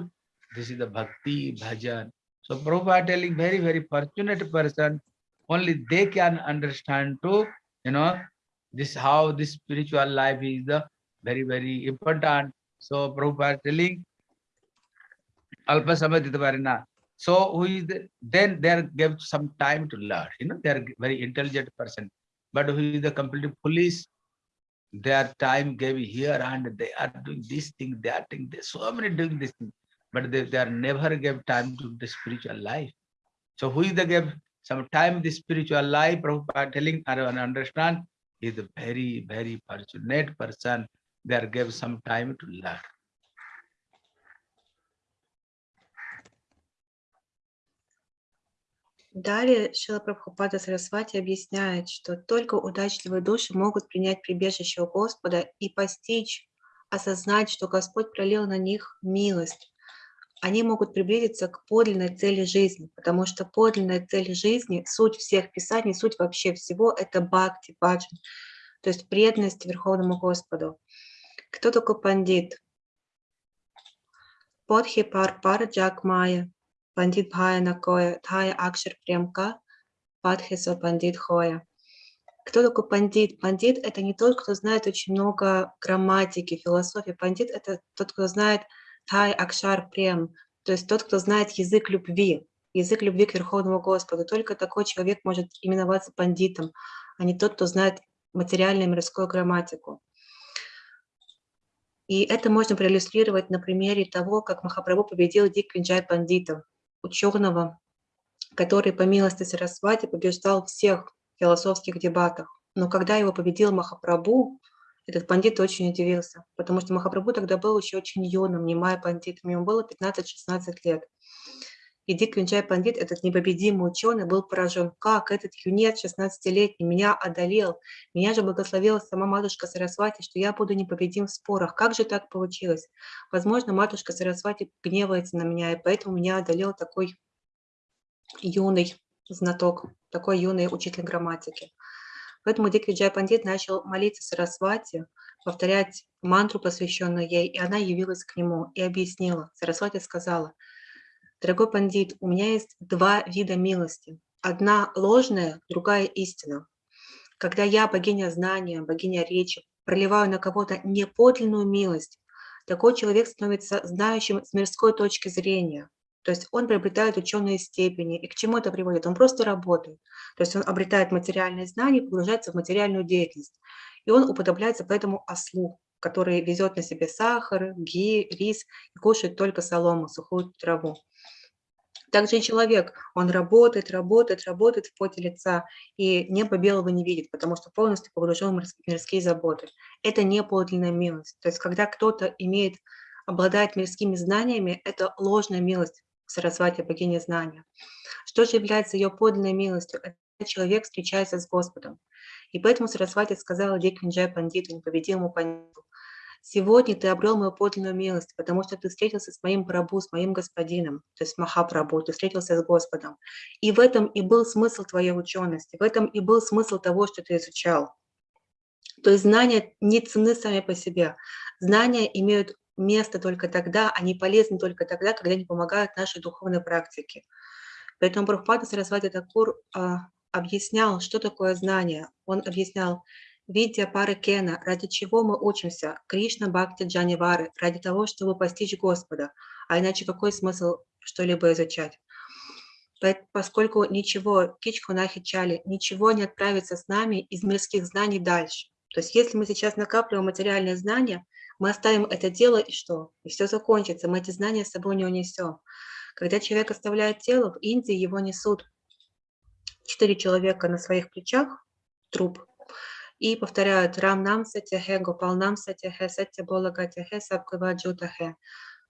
this is the bhakti bhajan. So prabhupada telling very very fortunate person only they can understand to you know this how this spiritual life is the very very important. So prabhupada telling alpa samadhita varna so who is the, then they are give some time to learn. You know they are very intelligent person. But who is the completely police, their time gave here and they are doing this thing they are doing this so many doing this thing but they, they are never gave time to the spiritual life so who is the gave some time the spiritual life Prabhupada telling and understand is a very very fortunate person they are gave some time to learn Далее Шила Прабхупада Сарасвати объясняет, что только удачливые души могут принять прибежище у Господа и постичь, осознать, что Господь пролил на них милость. Они могут приблизиться к подлинной цели жизни, потому что подлинная цель жизни, суть всех писаний, суть вообще всего – это бхакти, баджан, то есть преданность Верховному Господу. Кто такой пандит? Подхи пар пар джак майя, Пандит Бхая Накоя, Тхая Акшар Премка, Падхисо Пандит Хоя. Кто такой пандит? Пандит – это не тот, кто знает очень много грамматики, философии. Пандит – это тот, кто знает Тай Акшар Прем, то есть тот, кто знает язык любви, язык любви к Верховному Господу. Только такой человек может именоваться пандитом, а не тот, кто знает материальную мирскую грамматику. И это можно проиллюстрировать на примере того, как Махапрабху победил Диквинджай пандитов, ученого, который по милости Сарасвати побеждал всех философских дебатах. Но когда его победил Махапрабху, этот пандит очень удивился, потому что Махапрабху тогда был еще очень юным, немая пандитом, ему было 15-16 лет. И Дик Винчай Пандит, этот непобедимый ученый, был поражен, как этот юнец 16-летний меня одолел. Меня же благословила сама матушка Сарасвати, что я буду непобедим в спорах. Как же так получилось? Возможно, матушка Сарасвати гневается на меня, и поэтому меня одолел такой юный знаток, такой юный учитель грамматики. Поэтому Дик Виджай Пандит начал молиться Сарасвати, повторять мантру, посвященную ей, и она явилась к нему и объяснила. Сарасвати сказала, «Дорогой пандит, у меня есть два вида милости. Одна ложная, другая истина. Когда я, богиня знания, богиня речи, проливаю на кого-то неподлинную милость, такой человек становится знающим с мирской точки зрения. То есть он приобретает ученые степени. И к чему это приводит? Он просто работает. То есть он обретает материальные знания, погружается в материальную деятельность. И он уподобляется поэтому ослу, который везет на себе сахар, ги, рис и кушает только солому, сухую траву. Также и человек, он работает, работает, работает в поте лица, и небо белого не видит, потому что полностью погружен в мирс- мирские заботы. Это не подлинная милость. То есть когда кто-то имеет, обладает мирскими знаниями, это ложная милость Сарасвати, богине знания. Что же является ее подлинной милостью? Это человек встречается с Господом. И поэтому Сарасвати сказала Диквинджай Пандиту, непобедимому пандиту, Сегодня ты обрел мою подлинную милость, потому что ты встретился с моим Прабу, с моим господином, то есть Махапрабху, ты встретился с Господом. И в этом и был смысл твоей учености, в этом и был смысл того, что ты изучал. То есть знания не ценны сами по себе. Знания имеют место только тогда, они полезны только тогда, когда они помогают нашей духовной практике. Поэтому Прабхупада Сарасвати Такур а, объяснял, что такое знание. Он объяснял, Видя пары Кена, ради чего мы учимся? Кришна Бхакти Джанивары, ради того, чтобы постичь Господа. А иначе какой смысл что-либо изучать? Поскольку ничего, кичку нахичали, ничего не отправится с нами из мирских знаний дальше. То есть если мы сейчас накапливаем материальные знания, мы оставим это дело и что? И все закончится, мы эти знания с собой не унесем. Когда человек оставляет тело, в Индии его несут четыре человека на своих плечах, труп, и повторяют Рам нам сатяхе, Гопал нам сатяхе, Сатя Бола Гатяхе, Сабкава Джутахе.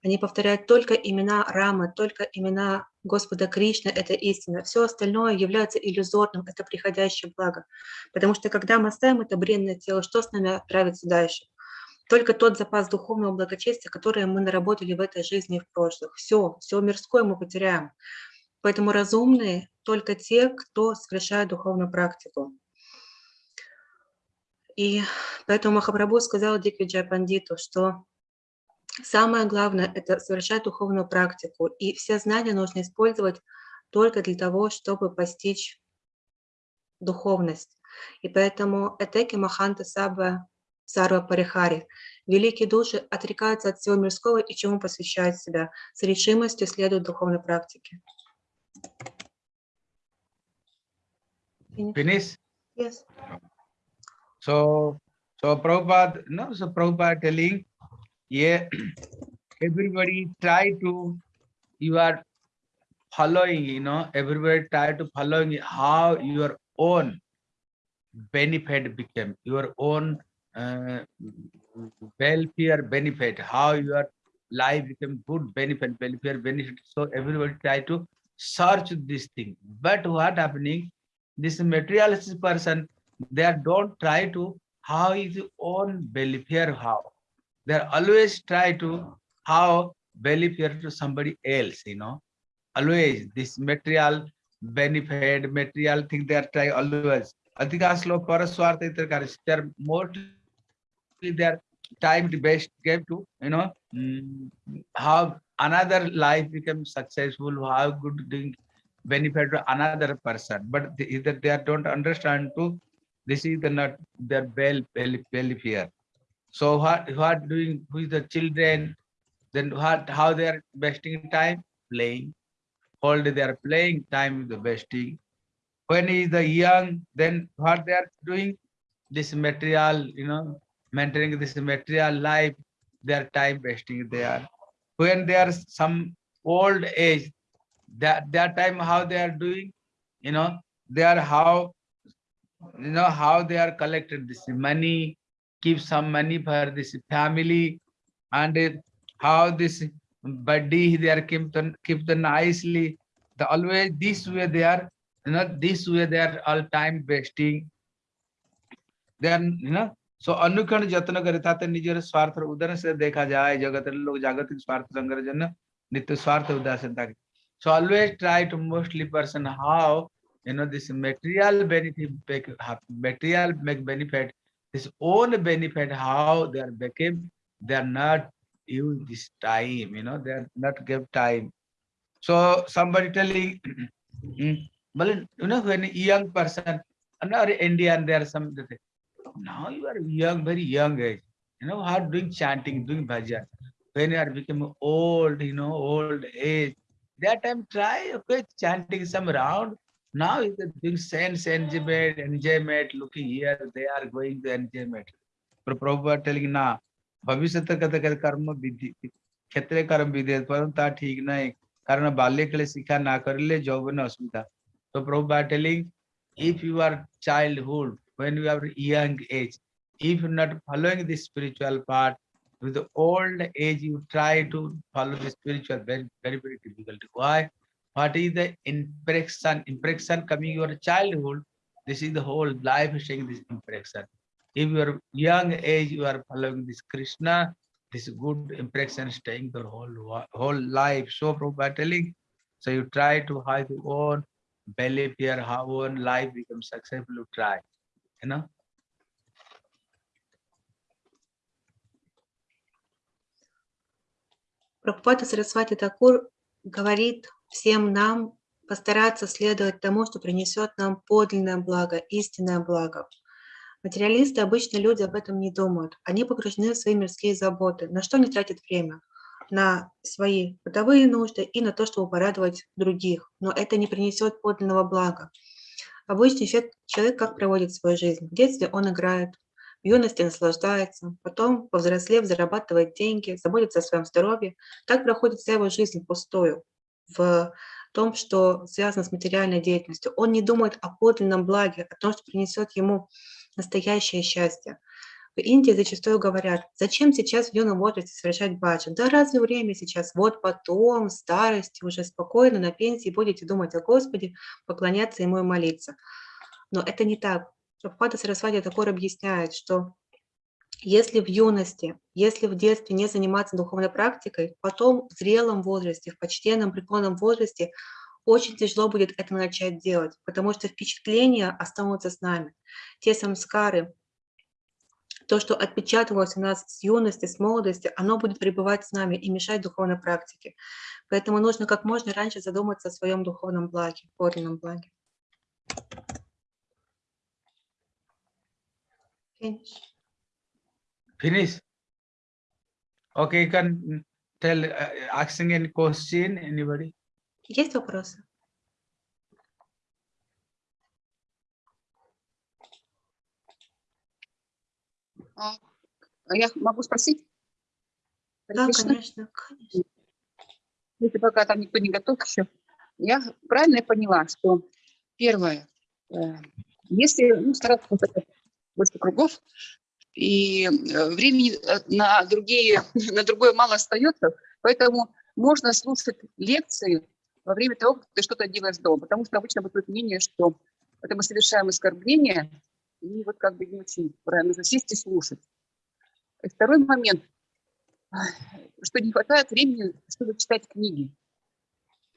Они повторяют только имена Рамы, только имена Господа Кришны, это истина. Все остальное является иллюзорным, это приходящее благо. Потому что когда мы оставим это бренное тело, что с нами отправится дальше? Только тот запас духовного благочестия, который мы наработали в этой жизни и в прошлых. Все, все мирское мы потеряем. Поэтому разумные только те, кто совершает духовную практику. И поэтому Махапрабху сказал Диквиджай Пандиту, что самое главное – это совершать духовную практику, и все знания нужно использовать только для того, чтобы постичь духовность. И поэтому Этеки Маханта Саба Сарва Парихари, великие души отрекаются от всего мирского и чему посвящают себя, с решимостью следуют духовной практике. Finish? Yes. So, so Prabhupada, no, so Prabhupada telling, yeah, everybody try to, you are following, you know, everybody try to following how your own benefit became, your own uh, welfare benefit, how your life became good benefit, welfare benefit. So everybody try to search this thing. But what happening, this materialistic person, they are don't try to how is your own welfare how they are always try to how welfare to somebody else you know always this material benefit material thing they are try always अधिकांश लोग परस्वार्थ इतर कार्य they are mostly their time the best gave to you know mm, have another life become successful how good doing benefit to another person. But either they don't understand to this is the not their belly fear. So what what doing with the children then what how they are wasting time? Playing. They are playing time with the wasting. When he is the young then what they are doing? This material you know maintaining this material life their time wasting there when they are some old age that their time how they are doing you know they are how you know how they are collected this money, keep some money for this family, and how this body they are keep the, keep the nicely. The always this way they are, you know, this way they are all time wasting. Then you know, सो अनुक्षण जत्न करता स्वार्थ उदाहरण से देखा जाए जगत लोग जागतिक स्वार्थ संग्रजन नित्य स्वार्थ उदासनता so always try to mostly person how you know this material benefit material make benefit this own benefit how they are become they are not you this time you know they are not give time so somebody telling मतलब you know when young person अन अरे Indian there some now you are young, very young age. You know, how doing chanting, doing bhajan. When you are becoming old, you know, old age, that time try, okay, chanting some round. Now you is doing sense enjoyment, enjoyment, looking here, they are going to enjoyment. But Prabhupada telling now, भविष्यत कथ कर्म विधि क्षेत्र कर्म विधि परंतु ठीक नहीं कारण बाल्य के लिए शिक्षा ना कर ले जौवन अस्मिता तो प्रभु बाटेलिंग if you are childhood when you are young age. If you're not following the spiritual part with the old age you try to follow the spiritual very very very difficult. Why? What is the impression? Impression coming your childhood this is the whole life showing this impression. If you are young age you are following this krishna this good impression staying the whole whole life. So telling so you try to have your own belief here how own life becomes successful you try you know Прабхупада Сарасвати Такур говорит всем нам постараться следовать тому, что принесет нам подлинное благо, истинное благо. Материалисты, обычно люди об этом не думают. Они погружены в свои мирские заботы. На что они тратят время? На свои бытовые нужды и на то, чтобы порадовать других. Но это не принесет подлинного блага. Обычный человек, как проводит свою жизнь? В детстве он играет, в юности наслаждается, потом, повзрослев, зарабатывает деньги, заботится о своем здоровье. Так проходит вся его жизнь пустую в том, что связано с материальной деятельностью. Он не думает о подлинном благе, о том, что принесет ему настоящее счастье. В Индии зачастую говорят, зачем сейчас в юном возрасте совершать баджан? Да разве время сейчас? Вот потом, в старости, уже спокойно на пенсии будете думать о Господе, поклоняться Ему и молиться. Но это не так. Прабхупада Сарасвати Такур объясняет, что если в юности, если в детстве не заниматься духовной практикой, потом в зрелом возрасте, в почтенном, преклонном возрасте очень тяжело будет это начать делать, потому что впечатления останутся с нами. Те самскары, то, что отпечатывалось у нас с юности, с молодости, оно будет пребывать с нами и мешать духовной практике. Поэтому нужно как можно раньше задуматься о своем духовном благе, подлинном благе. Finish. finish okay you can tell uh, asking any question anybody Есть вопросы? Я могу спросить? Да, конечно, конечно. Если пока там никто не готов еще. Я правильно поняла, что первое, э, если ну, стараться больше кругов, и э, времени э, на, другие, *laughs* на другое мало остается, поэтому можно слушать лекции во время того, как ты что-то делаешь дома, потому что обычно бытует мнение, что это мы совершаем оскорбление, и вот как бы не очень правильно, нужно сесть и слушать. И второй момент, что не хватает времени, чтобы читать книги.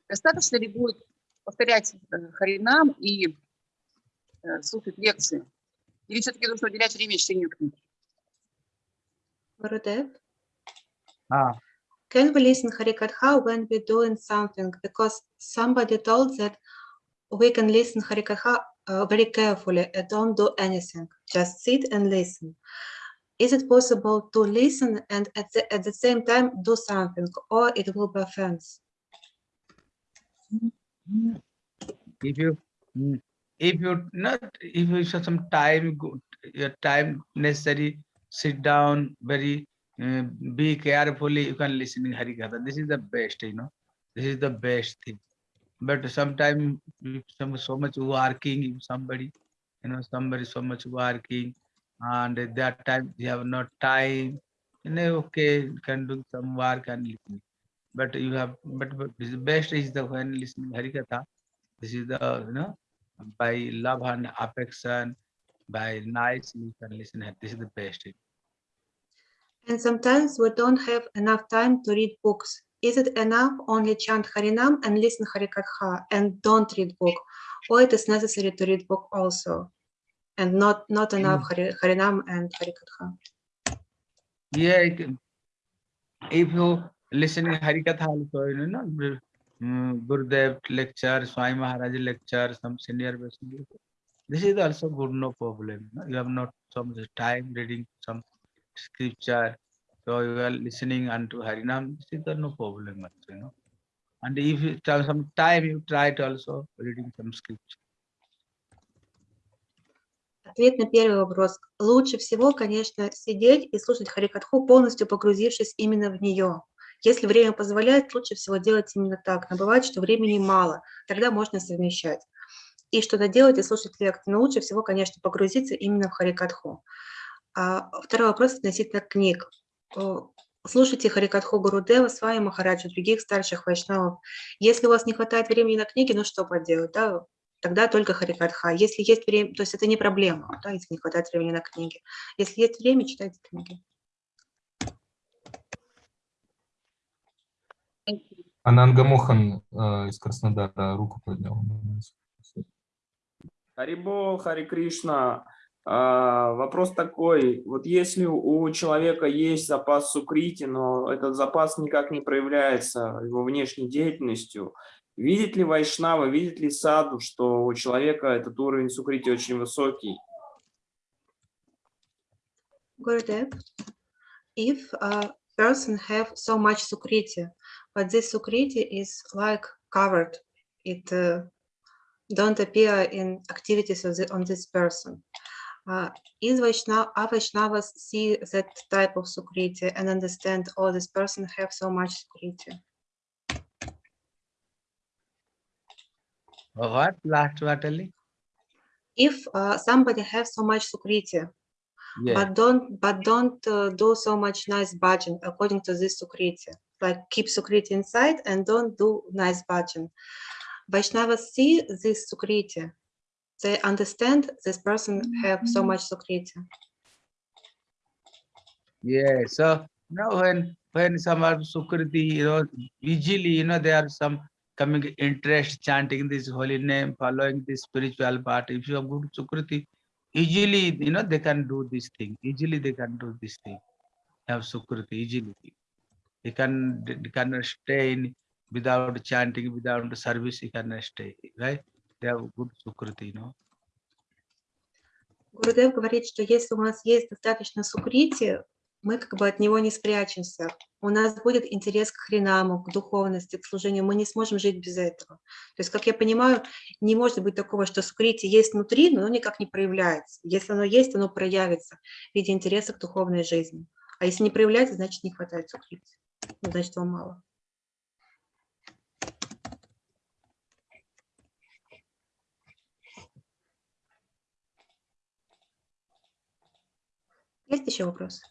Достаточно ли будет повторять э, Харинам и э, слушать лекции? Или все-таки нужно уделять время чтению книг? Гурудев? ah Can we listen Harikatha when we're doing something? Because somebody told that we can listen Harikatha uh, very carefully don't do anything. Just sit and listen. Is it possible to listen and at the, at the same time do something or it will be offense? if you if you not if you have some time your time necessary sit down very uh, be carefully you can listen in harikatha this is the best you know this is the best thing but sometimes some so much working somebody you know, somebody so much working, and at that time you have not time. You know, okay, you can do some work and. But you have, but, but the best is the when listening Harikatha. This is the, you know, by love and affection, by nice you can listen. This is the best. And sometimes we don't have enough time to read books. Is it enough only chant Harinam and listen Harikatha and don't read book? Or it is necessary to read book also? And not, not enough Hari, Harinam and Harikatha? Yeah, it if you listening Harikatha also, you know, mm, Gurudev lecture, Swami Maharaj lecture, some senior Vaishnava, this is also good, no problem. You have not so much time reading some scripture, so you are listening unto Harinam, this is the no problem, also, you know. And if you have some time, you try to also reading some scripture. Ответ на первый вопрос. Лучше всего, конечно, сидеть и слушать Харикатху, полностью погрузившись именно в нее. Если время позволяет, лучше всего делать именно так. Но бывает, что времени мало, тогда можно совмещать. И что-то делать и слушать лекции. Но лучше всего, конечно, погрузиться именно в Харикатху. А второй вопрос относительно книг. О, Слушайте Харикатху Гурудева, с вами Махараджа, других старших вайшнавов. Если у вас не хватает времени на книги, ну что поделать, да? тогда только Харикатха. Если есть время, то есть это не проблема, да, если не хватает времени на книги. Если есть время, читайте книги. Ананга Мохан э, из Краснодара руку поднял. Харибол, Хари Кришна. А, Вопрос такой, вот если у человека есть запас сукрити, но этот запас никак не проявляется его внешней деятельностью, видит ли Вайшнава, видит ли Саду, что у человека этот уровень сукрити очень высокий? Gurudev, if a person have so much sukriti, but this sukriti is like covered, it uh, don't appear in activities the, on this person. Uh, is Vaishnava, are Vaishnavas see that type of sukriti and understand, oh, this person have so much sukriti? What last what only? If uh, somebody have so much sukriti, Yeah. but don't but don't uh, do so much nice bhajan according to this sukriti like keep sukriti inside and don't do nice bhajan vaishnavas see this sukriti they understand this person have so mm-hmm. much sukriti Yeah, so now when when some are Sukriti, you know, usually, you know, there are some coming interest chanting this holy name, following this spiritual path. If you have good Sukriti, easily, you know, they can do this thing. Easily they can do this thing. Have Sukriti, easily. They can they can stay in without chanting, without service, he can stay, right? They have good Sukriti, you говорит, что если у нас есть достаточно сукрити, мы как бы от него не спрячемся. У нас будет интерес к хринаму, к духовности, к служению. Мы не сможем жить без этого. То есть, как я понимаю, не может быть такого, что сукрити есть внутри, но оно никак не проявляется. Если оно есть, оно проявится в виде интереса к духовной жизни. А если не проявляется, значит не хватает сукрити. Ну, Значит, его мало. Есть еще вопросы?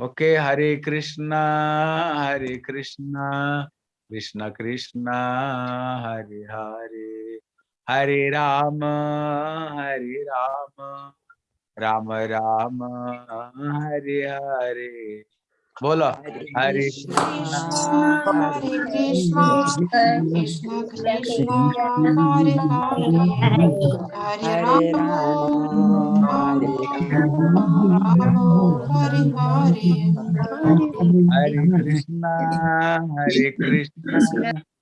Okay, Hare Krishna, Hare Krishna, Krishna Krishna, Hare Hare, Hare Rama, Hare Rama, Rama Rama, Hare Hare. बोलो। हरे कृष्ण हरे हरे हरे हरे कृष्णा कृष्णा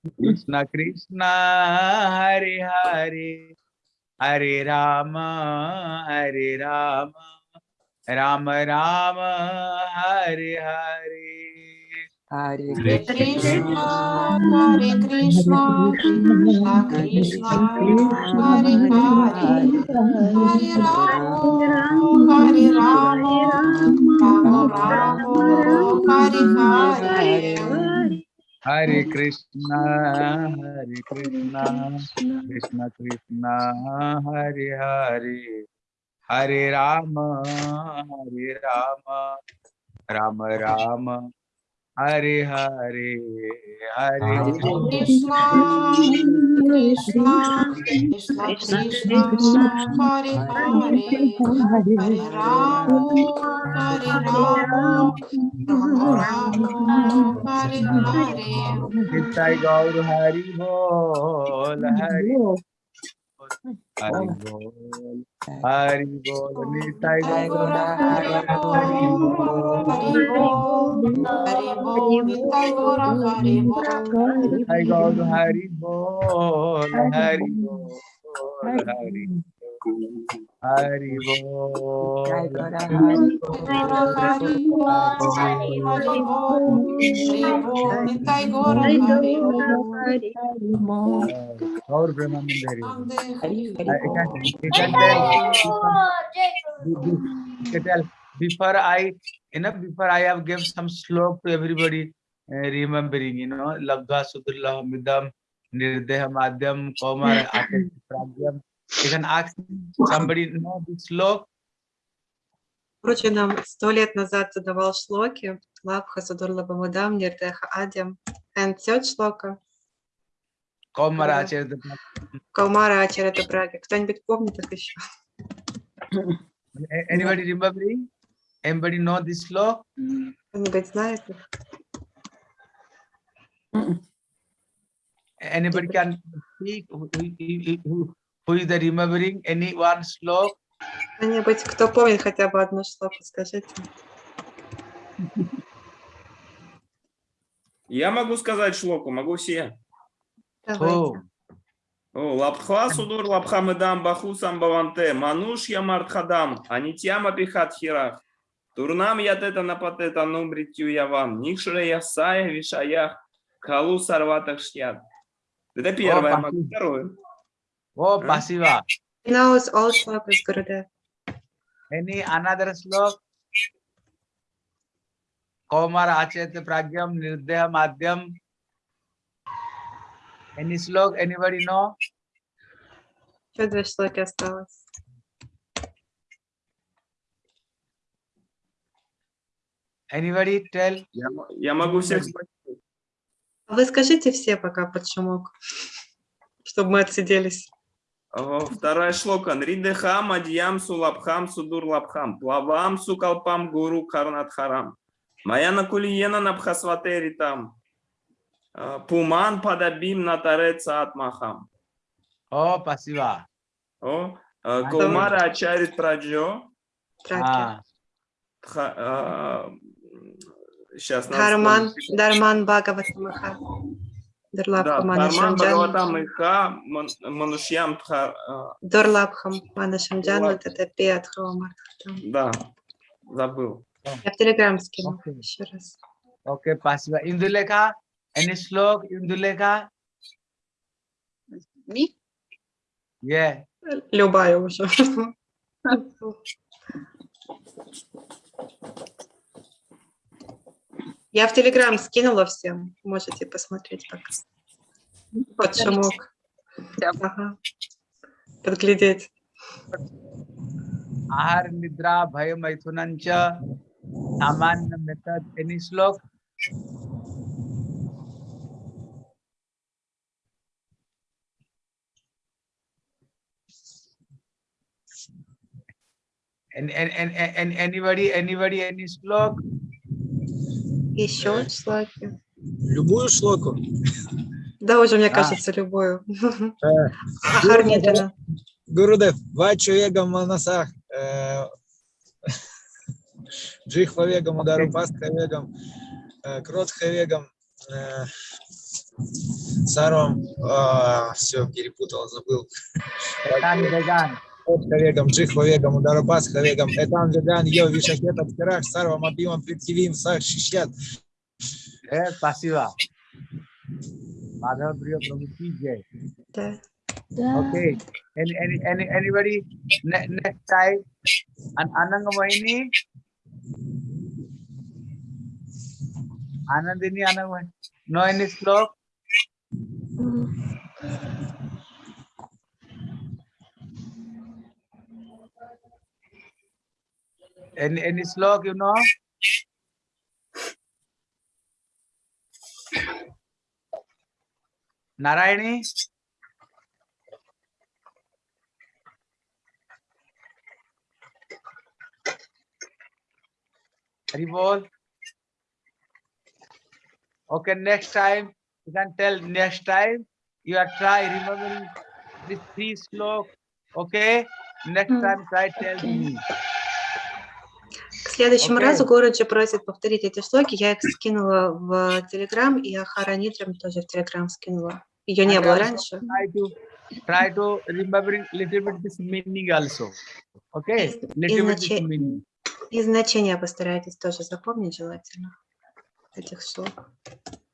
कृष्ण कृष्ण हरे हरे। हरे राम हरे राम। राम राम हरे हरे। हरे कृष्ण हरे कृष्ण कृष्ण। हरे हरे हरे राम हरे राम राम राम हरे हरे हरे कृष्ण। हरे कृष्ण। कृष्ण कृष्ण हरे हरे। हरे राम हरे राम राम राम। हरे हरे हरे कृष्ण कृष्णा कृष्णा कृष्णा हरे हरे हरे राम हरे राम राम। हरे हरे। गौर हरे हरे ह Hari Bol. Hari Bol. Nitai Gora. Hari Bol. Hari Bol. Nitai Gora. Hari Bol. Nitai Gora. Hari Bol. Hari Bol. Hari Bol. Hari Bol. Hari Bol. Hari Bol. Hari Bol. Hari Bol. Gaur Brahmanand Hari Bol. Ande Hari I Hari can, you can tell, you can tell, before I, you know, before I have give some slok to everybody, uh, remembering, you know, Labdha Sudullah Midam, Nirdeh Madhyam, Komar, *laughs* Atis Pragyam. You can ask somebody, know this slok, Короче, нам сто лет назад задавал шлоки. Лабха Судурлаба Мудам, Нирдеха Адям. And third шлока. Komar Да. Acharya. Калмара Ачарата Браги. Кто-нибудь помнит их еще? A- Anybody remembering? Anybody know this slok? Кто-нибудь знает? Anybody can speak? Who, who, is the remembering any one slok? Кто-нибудь, кто помнит хотя бы одну шлоку, скажите. Я могу сказать шлоку, могу все. Давайте. О, лапха судур лапхамедам баху самбаванте, мануш я мартхадам, анитьяма пихат хирах. Турнам ятета напатета нумритю явам, нихшре ясая вишаях, калу сарватах шьят. Это первое, спасибо. второе. Huh? Pasiva. He knows all shlokas, Gurudev. Any another slok? Komar Achet Pragyam Nirdeh Madhyam. Any slok? Anybody know? Еще две шлоки осталось. Anybody tell? Я, я могу всех спросить. А Вы скажите все пока под шумок, чтобы мы отсиделись. О, Вторая шлока. Нридехам адьям сулабхам судур лабхам. Плавам сукалпам гуру карнатхарам. Маяна кулиена набхасватери там. А, Пуман падабим натареца атмахам. Oh, Pasiva. О, а, Каумара ачарит праджо. Траки. Ah, Сейчас. Харман, Дарман Бхагаватамаха. Харман Манашамджан. Манушьям Тха- а, Дурлабхам Манашамджан. Вот это Пиатхова Да, забыл. Я в Телеграм скину Окей. еще раз. okay, Pasiva. Indulekha? Any slok? Indulekha? Ми? Yeah. Любая уже. Я в Телеграм скинула всем. Можете посмотреть пока. Под шумок. Ага. Подглядеть. Ahar Nidra Bhaya Maithunancha. Samanya method. Any slok? And, and, and, and anybody, anybody, any slok? Еще шлаки. Любую шлоку. Да, уже, мне А. кажется, любую. *laughs* Э, Ахар. Гурудев, Егам Манасах, Джихва Вегам, Удару Пастха Вегам, э, Кротха Вегам, э, Сарвам, все, перепутал, забыл. Vegan. Кротха Вегам, Джихва Вегам, Удару Пастха Вегам, Этан Веган, Йо, Вишахет, Абхирах, Сарвам, Абимам, Притхивим, Сах, Шишят. Eh, Pasiva. Madhav Priya Prabhu ki jai. Да. Okay. Any, any, any, anybody? Ne- next time, An Ananga Mohini. Anandini Ananga Mohini. No any slok? Any any slok you know? Narayani? Hari bol. Okay, next time you can tell next time you are try remembering this three slok. Okay, next Mm, time try tell me. К следующему Окей. разу Городжи просит повторить эти слоги. Я их скинула в Телеграм, и Ахара Нитрам тоже в Телеграм скинула. Ее не было раньше. Try to remembering little bit this meaning also. Okay, little bit this Иначе- meaning. И значения постарайтесь тоже запомнить желательно этих слов.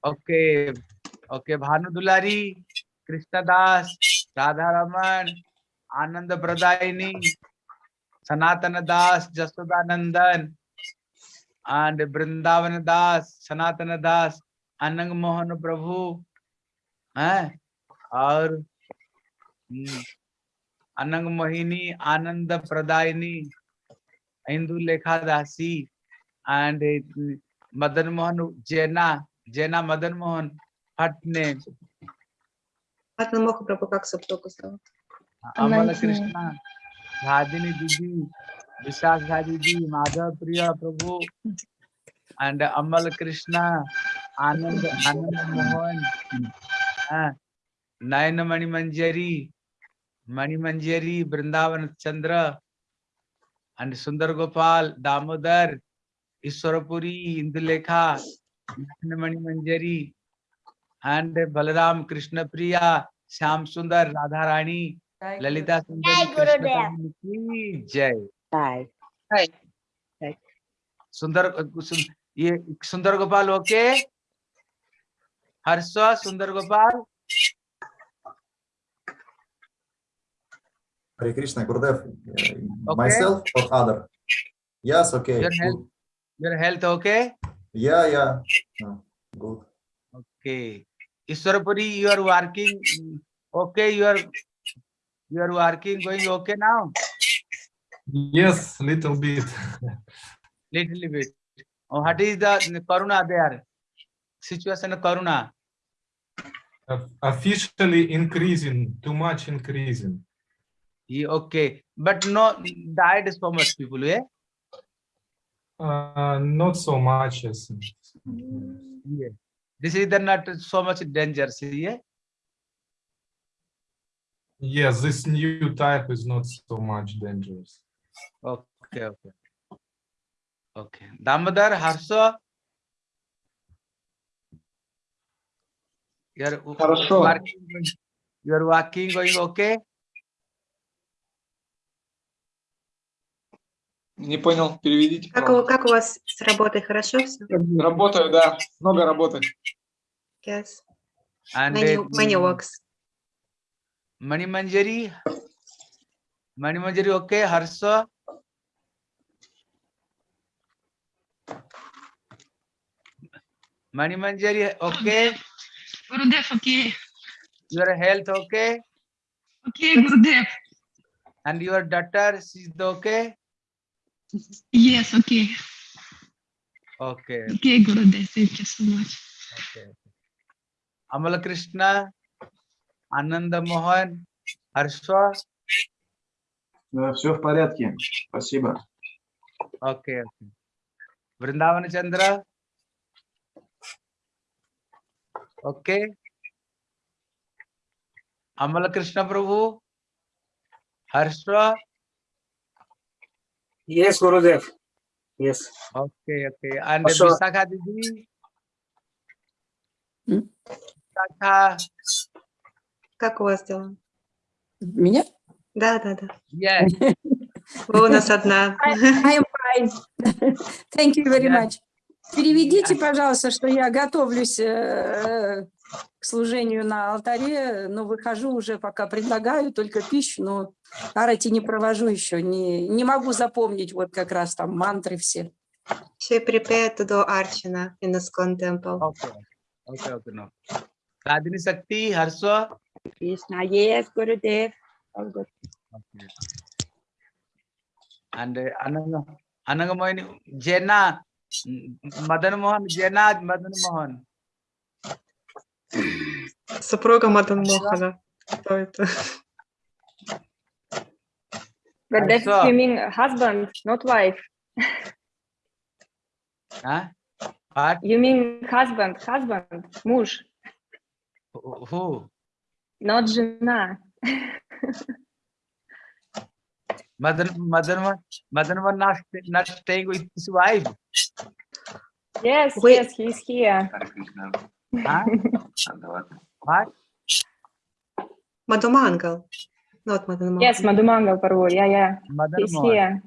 Okay, okay. Bhanu Dulari, Krishna Das, Radha Raman, Ananda Pradayini, Sanatana Das, Jasodanandan, and Vrindavan Das, Sanatana Das, Anang Mohan Prabhu, eh? और अनंग मोहिनी आनंद प्रदायनी हिंदू लेखा दासी एंड मदन मोहन जैना जैना मदन मोहन भट्ट ने अमल कृष्णा धादिनी दीदी विशाखा धा दीदी माधव प्रिया प्रभु and Amal Krishna, Anand, Anand Mohan, uh, Naina Mani Manjari, Mani Manjari, Vrindavan Chandra, and Sundar Gopal, Damodar, Iswarapuri, Indulekha, Naina Mani Manjari, and Balaram Krishna Priya, Shyam Sundar, Radharani, Lalita सुंदर जय जय सुंदर ये सुंदर Gopal okay Harsh Sundar Gopal Hare Krishna, Gurudev, okay. myself or other? Yes, okay. Your health, your health okay? Yeah, yeah. No, good. Okay. Ishwarapuri, you are working. Okay, you are you are working going okay now? Yes, little bit. little bit. Oh, what is the corona there? Situation of karuna? Of- Officially increasing, too much increasing. Yeah, okay. But no died so much people yeah Uh, not so much as. yeah this is the not so much danger see yeah Yes, this new type is not so much dangerous. Okay, okay. Okay. Damodar, Harsha. You're Хорошо. working, going- you're working going okay? Не понял, переведите. Как у, как у вас с работой? Хорошо все? Работаю, да, много работы. Yes. And Many, uh, many mm, works. Manjari, okay. Harsha. Mani Manjari, okay. Gurudev, okay. Your health, okay. Okay, Gurudev. And your daughter, she's okay. Yes, okay. Okay. Okay, Gurudev. Thank you so much. Okay. Amal Krishna, Ananda Mohan, Harsha. все в порядке, спасибо. Okay, okay. Vrindavan Chandra. Okay. Amal Krishna Prabhu. Harsha. Yes, Gurudev. Yes. Okay, okay. And Harsha. Visakha Didi. М? Visakha. Как у вас дела? Меня? Да, да, да. Yes. Вы у нас одна. I am fine. *laughs* Thank you very Yeah. much. Переведите, пожалуйста, что я готовлюсь э, к служению на алтаре, но выхожу уже, пока предлагаю только пищу, но арати не провожу еще, не, не могу запомнить вот как раз там мантры все. She prepared to do Archana in the Skon temple. Okay. Okay, okay, no. Radhini Shakti, Harsha. Krishna, yes, Gurudev. All good. Okay. And uh, Ananga, Anangamoyini, Jena, mm, Madan Mohan, Jena, Madan Mohan. Супруга Мадан Мохана. Кто это? Gurudev, Harsha. you mean husband, not wife. Huh? What? You mean husband, husband, муж, Who- Who? Not жена. Madan, Madan, Mohan- Madan Mohan not, not staying with his wife. Yes, Wait. yes, he's here. Huh? What? Мадумангал. Not Мохан. Yes, Madhumangal Parvo, yeah, yeah. Madan He's Mohan. here.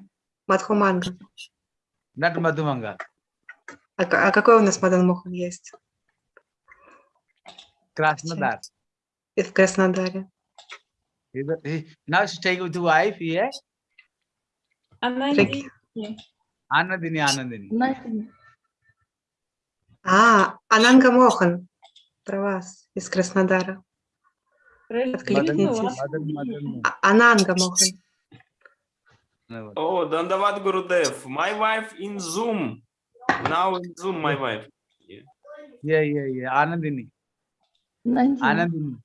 Мадхумангал. Not Madhumanga. А, а какой у нас Мадан Мохан есть? Krasnodar. И в Краснодаре. Now staying with the wife, yeah? Прик- Anandini, Anandini. А, Ананга Мохан. Про вас. Из Краснодара. Откликнитесь. А- Ананга Мохан. Oh, Dandavat Gurudev. My wife in Zoom. Now in Zoom, my wife. Yeah, yeah, yeah. Anandini. Anandini.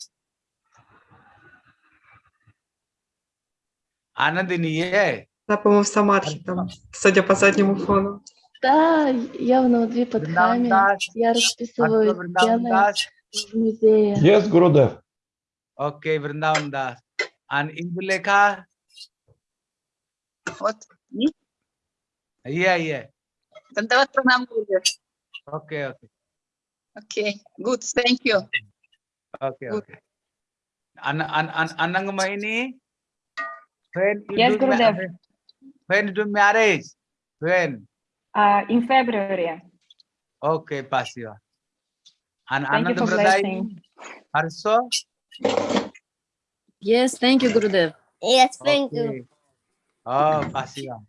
Anandini, yeah. Она, по-моему, в Самадхи там, судя по заднему фону. Да, я в Навадвипадхаме. Vrindavan Я Das, расписываю Vrindavan стены Das. в музее. Yes, Gurudev. Okay, Vrindavan Das. And Indulekha? Вот. И Yeah, yeah. Дандават пранам, Гурудев. Okay, okay. Okay, good, thank you. Okay, Good. okay. When you Yes, do ma- Gurudev. when you do marriage? When? Uh, in February. Okay, Pasiva. And Thank you Anand for blessing. Harso? Yes, thank you, Gurudev. Yes, thank you. Okay. Oh, Pasiva.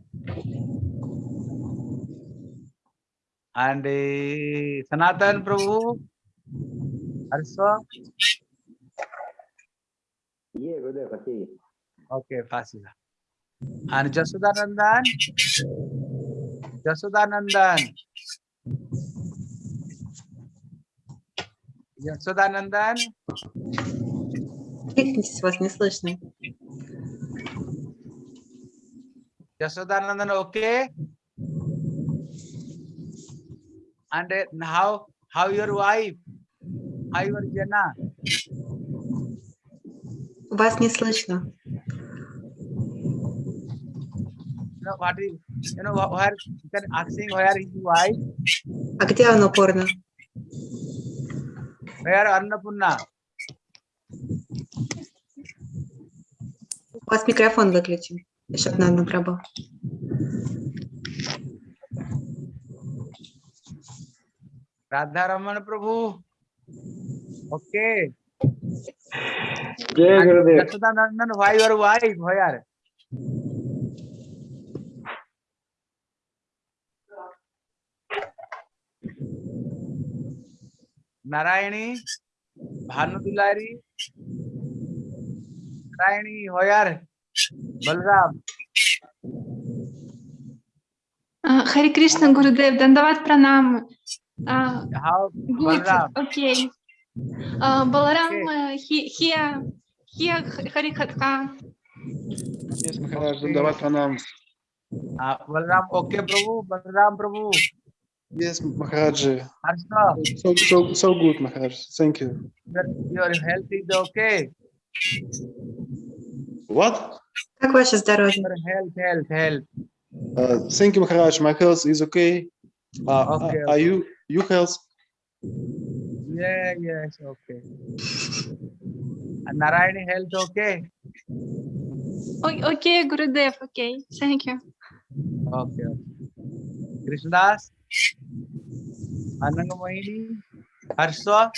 And uh, Sanatan Prabhu? Harso? Yeah, Gurudev, okay. Okay, Pasiva. And Jasudanandan? Jasudanandan? Jasudanandan? Кликнитесь, вас не слышно. Jasudanandan, okay? And uh, how how your wife? How your Jana? Вас не слышно. know what is you know wh- where you can asking where is your wife? А где Анапурна? Where Annapurna? У вас микрофон выключен. Еще одна Прабhu. Radha Raman Prabhu. Okay. Jai And Gurudev. Jasudanandan, why your wife? Where? Narayani, Bhanu Dulari, Narayani, where? Balram. А, Хари Кришна, Гурудев, Дандават Пранам. А, How? Good, Balram. окей. А, Баларам, э, хи- хия, хия Харихатха. Yes, Maharaj, Dandavad Pranam. Uh, Balram, okay, Prabhu. Balram, Prabhu. Yes, Maharaji. Harsha, So, so, so good, Maharaj. Thank you. your, your health is okay. What? Как ваше здоровье? Your health, health, health. Uh, thank you, Maharaj. My health is okay. Uh, Okay, Are you, you health? Yeah, yes, okay. And Narayani health okay? О- Окей, Гурудев, окей. Thank you. Okay. okay. Anangamoyini, Harsha.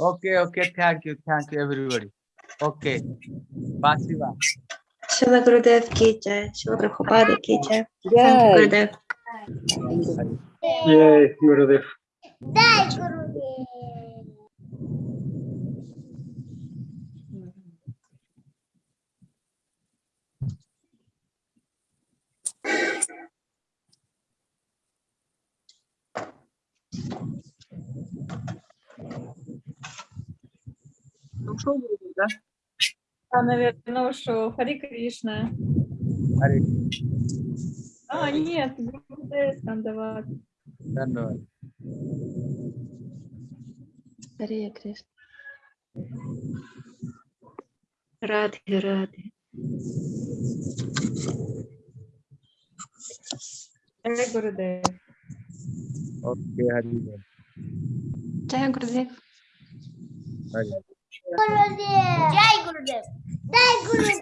Okay, okay, thank you, thank you, everybody. Okay, Basiva. Shila Gurudev ki jai, Shila Prabhupada ki jai. Thank you, Gurudev. Yay, Gurudev. Jai Gurudev. Ну, шоу будет, да? Да, наверное, ну шоу. Хари Кришна. Хари А, нет, Гурудев Тандават. Тандават. Хари Кришна. Рады, рады. Jai Gurudev. Okay, Hari Чай, Gurudev. Hari. Gurudev જય ગુરુદેવ જય ગુરુદેવ